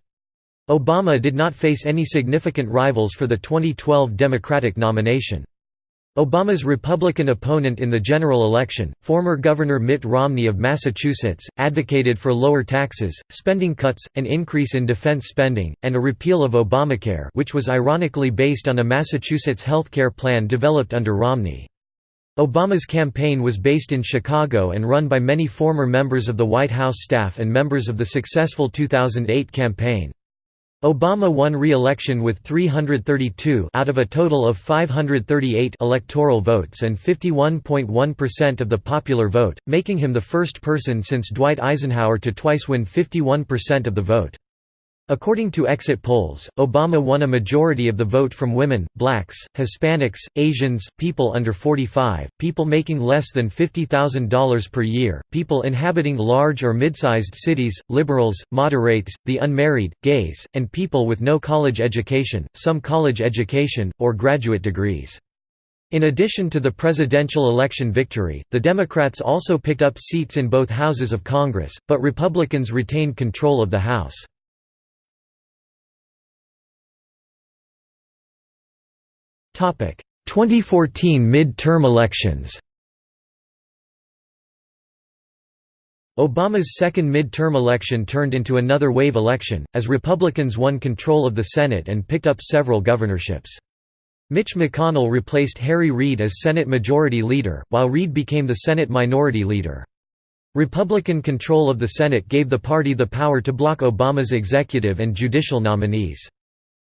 Obama did not face any significant rivals for the 2012 Democratic nomination. Obama's Republican opponent in the general election, former Governor Mitt Romney of Massachusetts, advocated for lower taxes, spending cuts, an increase in defense spending, and a repeal of Obamacare which was ironically based on a Massachusetts health care plan developed under Romney. Obama's campaign was based in Chicago and run by many former members of the White House staff and members of the successful 2008 campaign. Obama won re-election with 332 out of a total of 538 electoral votes and 51.1% of the popular vote, making him the first person since Dwight Eisenhower to twice win 51% of the vote. According to exit polls, Obama won a majority of the vote from women, blacks, Hispanics, Asians, people under 45, people making less than $50,000 per year, people inhabiting large or mid-sized cities, liberals, moderates, the unmarried, gays, and people with no college education, some college education, or graduate degrees. In addition to the presidential election victory, the Democrats also picked up seats in both houses of Congress, but Republicans retained control of the House. 2014 mid-term elections Obama's second mid-term election turned into another wave election, as Republicans won control of the Senate and picked up several governorships. Mitch McConnell replaced Harry Reid as Senate Majority Leader, while Reid became the Senate Minority Leader. Republican control of the Senate gave the party the power to block Obama's executive and judicial nominees.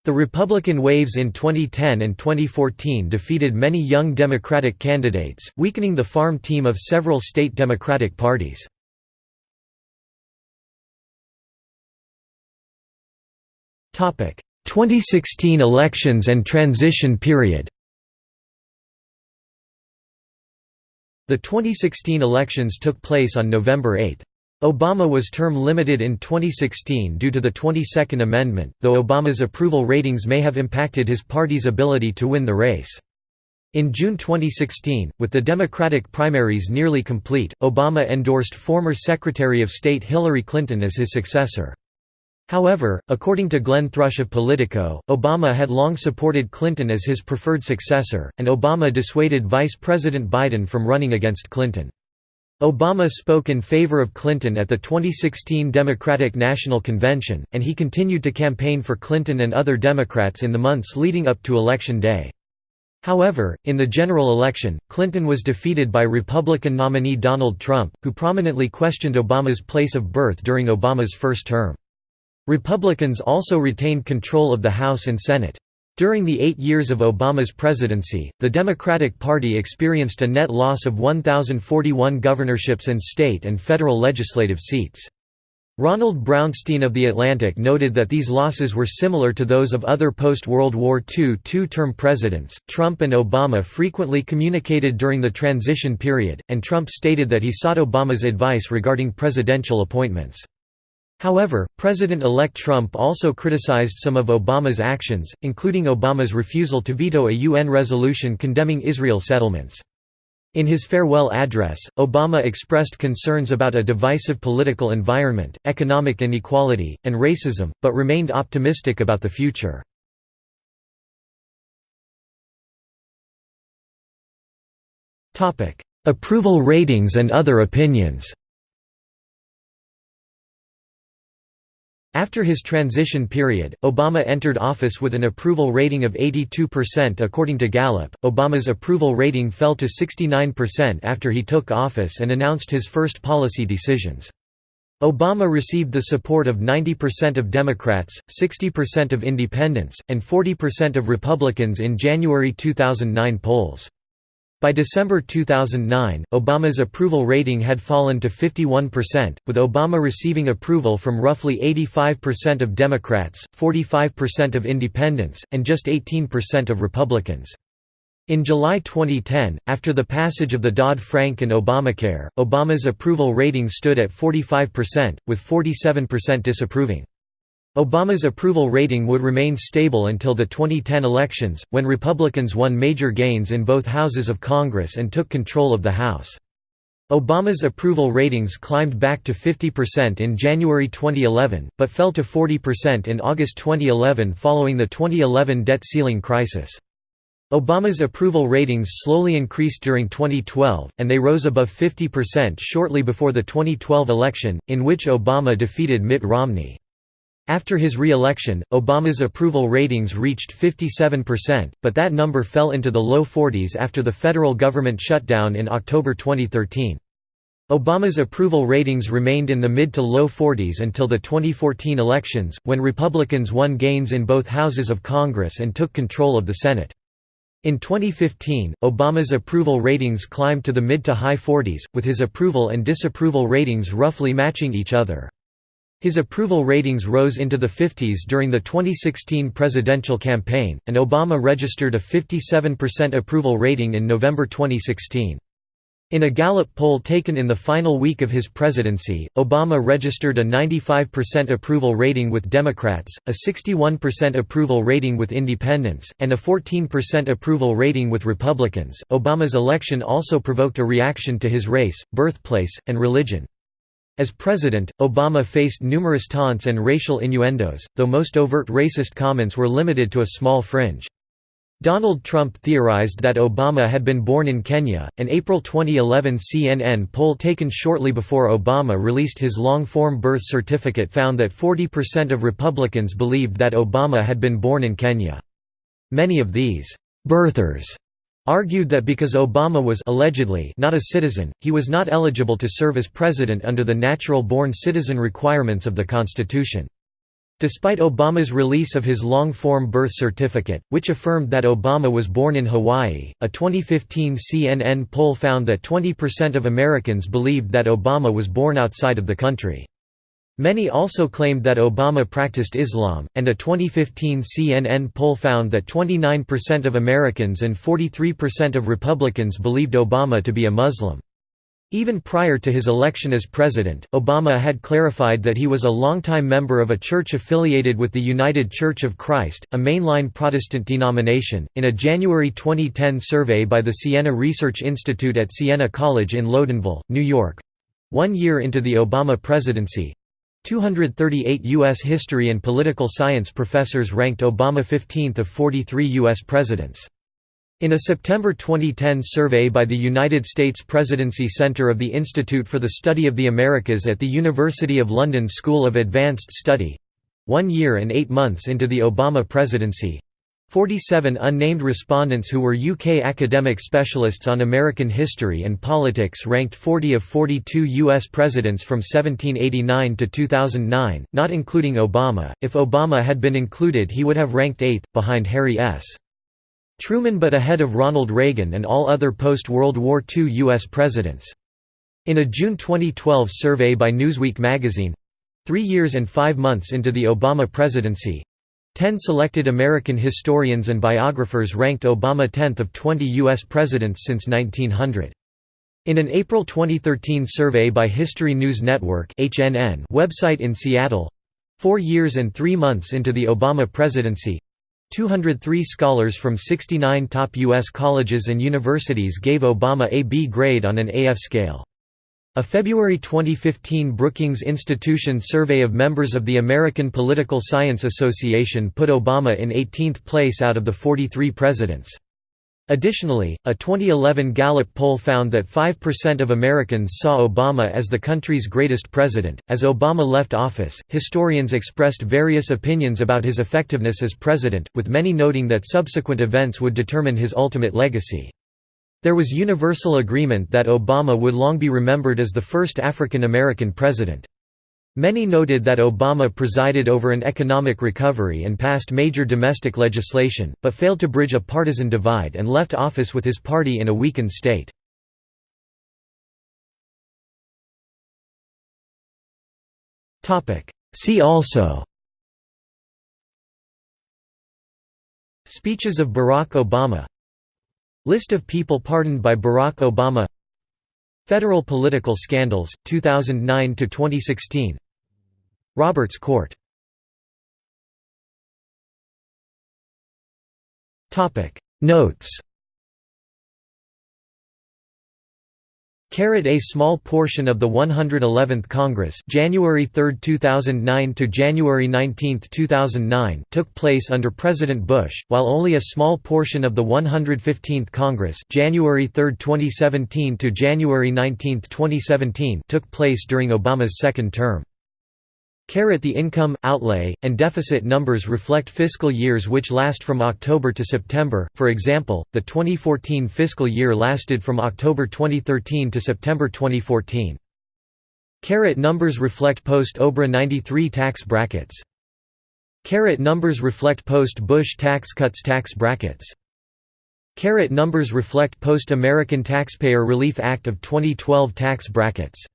The Republican waves in 2010 and 2014 defeated many young Democratic candidates, weakening the farm team of several state Democratic parties. Topic: 2016 elections and transition period. The 2016 elections took place on November 8. Obama was term limited in 2016 due to the 22nd Amendment, though Obama's approval ratings may have impacted his party's ability to win the race. In June 2016, with the Democratic primaries nearly complete, Obama endorsed former Secretary of State Hillary Clinton as his successor. However, according to Glenn Thrush of Politico, Obama had long supported Clinton as his preferred successor, and Obama dissuaded Vice President Biden from running against Clinton. Obama spoke in favor of Clinton at the 2016 Democratic National Convention, and he continued to campaign for Clinton and other Democrats in the months leading up to Election Day. However, in the general election, Clinton was defeated by Republican nominee Donald Trump, who prominently questioned Obama's place of birth during Obama's first term. Republicans also retained control of the House and Senate. During the eight years of Obama's presidency, the Democratic Party experienced a net loss of 1,041 governorships and state and federal legislative seats. Ronald Brownstein of The Atlantic noted that these losses were similar to those of other post-World War II two-term presidents. Trump and Obama frequently communicated during the transition period, and Trump stated that he sought Obama's advice regarding presidential appointments. However, President-elect Trump also criticized some of Obama's actions, including Obama's refusal to veto a UN resolution condemning Israel settlements. In his farewell address, Obama expressed concerns about a divisive political environment, economic inequality, and racism, but remained optimistic about the future. Approval ratings and other opinions After his transition period, Obama entered office with an approval rating of 82% according to Gallup. Obama's approval rating fell to 69% after he took office and announced his first policy decisions. Obama received the support of 90% of Democrats, 60% of independents, and 40% of Republicans in January 2009 polls. By December 2009, Obama's approval rating had fallen to 51%, with Obama receiving approval from roughly 85% of Democrats, 45% of independents, and just 18% of Republicans. In July 2010, after the passage of the Dodd-Frank and Obamacare, Obama's approval rating stood at 45%, with 47% disapproving. Obama's approval rating would remain stable until the 2010 elections, when Republicans won major gains in both houses of Congress and took control of the House. Obama's approval ratings climbed back to 50% in January 2011, but fell to 40% in August 2011 following the 2011 debt ceiling crisis. Obama's approval ratings slowly increased during 2012, and they rose above 50% shortly before the 2012 election, in which Obama defeated Mitt Romney. After his re-election, Obama's approval ratings reached 57%, but that number fell into the low 40s after the federal government shutdown in October 2013. Obama's approval ratings remained in the mid to low 40s until the 2014 elections, when Republicans won gains in both houses of Congress and took control of the Senate. In 2015, Obama's approval ratings climbed to the mid to high 40s, with his approval and disapproval ratings roughly matching each other. His approval ratings rose into the 50s during the 2016 presidential campaign, and Obama registered a 57% approval rating in November 2016. In a Gallup poll taken in the final week of his presidency, Obama registered a 95% approval rating with Democrats, a 61% approval rating with Independents, and a 14% approval rating with Republicans. Obama's election also provoked a reaction to his race, birthplace, and religion. As president, Obama faced numerous taunts and racial innuendos, though most overt racist comments were limited to a small fringe. Donald Trump theorized that Obama had been born in Kenya. An April 2011 CNN poll taken shortly before Obama released his long form birth certificate found that 40% of Republicans believed that Obama had been born in Kenya. Many of these birthers argued that because Obama was allegedly not a citizen, he was not eligible to serve as president under the natural-born citizen requirements of the Constitution. Despite Obama's release of his long-form birth certificate, which affirmed that Obama was born in Hawaii, a 2015 CNN poll found that 20% of Americans believed that Obama was born outside of the country. Many also claimed that Obama practiced Islam, and a 2015 CNN poll found that 29% of Americans and 43% of Republicans believed Obama to be a Muslim. Even prior to his election as president, Obama had clarified that he was a longtime member of a church affiliated with the United Church of Christ, a mainline Protestant denomination. In a January 2010 survey by the Siena Research Institute at Siena College in Loudonville, New York one year into the Obama presidency, 238 U.S. history and political science professors ranked Obama 15th of 43 U.S. presidents. In a September 2010 survey by the United States Presidency Center of the Institute for the Study of the Americas at the University of London School of Advanced Study—one year and eight months into the Obama presidency, 47 unnamed respondents who were UK academic specialists on American history and politics ranked 40 of 42 US presidents from 1789 to 2009, not including Obama. If Obama had been included, he would have ranked 8th, behind Harry S. Truman but ahead of Ronald Reagan and all other post-World War II US presidents. In a June 2012 survey by Newsweek magazine, three years and five months into the Obama presidency, Ten selected American historians and biographers ranked Obama 10th of 20 U.S. presidents since 1900. In an April 2013 survey by History News Network HNN website in Seattle—four years and three months into the Obama presidency, 203 scholars from 69 top U.S. colleges and universities gave Obama a B grade on an AF scale. A February 2015 Brookings Institution survey of members of the American Political Science Association put Obama in 18th place out of the 43 presidents. Additionally, a 2011 Gallup poll found that 5% of Americans saw Obama as the country's greatest president. As Obama left office, historians expressed various opinions about his effectiveness as president, with many noting that subsequent events would determine his ultimate legacy. There was universal agreement that Obama would long be remembered as the first African American president. Many noted that Obama presided over an economic recovery and passed major domestic legislation, but failed to bridge a partisan divide and left office with his party in a weakened state. See also Speeches of Barack Obama List of people pardoned by Barack Obama. Federal political scandals, 2009–2016 Roberts Court. Notes. A small portion of the 111th Congress January 3, 2009 to January 19, 2009 took place under President Bush, while only a small portion of the 115th Congress January 3, 2017 to January 19, 2017 took place during Obama's second term. The income, outlay, and deficit numbers reflect fiscal years which last from October to September, for example, the 2014 fiscal year lasted from October 2013 to September 2014. Caret numbers reflect post-OBRA 93 tax brackets. Caret numbers reflect post-Bush tax cuts tax brackets. Caret numbers reflect post-American Taxpayer Relief Act of 2012 tax brackets.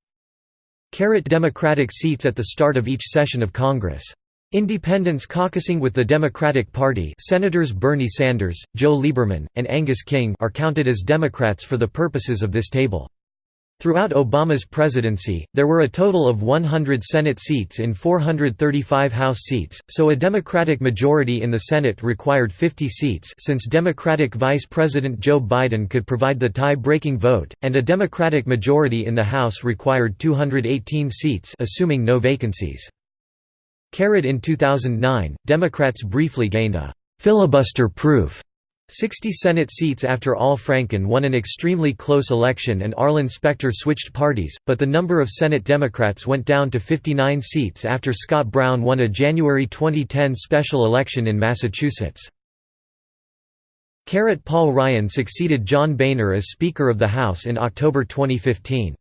Democratic seats at the start of each session of Congress. Independents caucusing with the Democratic Party Senators Bernie Sanders, Joe Lieberman, and Angus King are counted as Democrats for the purposes of this table. Throughout Obama's presidency, there were a total of 100 Senate seats in 435 House seats, so a Democratic majority in the Senate required 50 seats since Democratic Vice President Joe Biden could provide the tie-breaking vote, and a Democratic majority in the House required 218 seats assuming no vacancies. Carried In 2009, Democrats briefly gained a «filibuster-proof» 60 Senate seats after Al Franken won an extremely close election and Arlen Specter switched parties, but the number of Senate Democrats went down to 59 seats after Scott Brown won a January 2010 special election in Massachusetts. Caret Paul Ryan succeeded John Boehner as Speaker of the House in October 2015.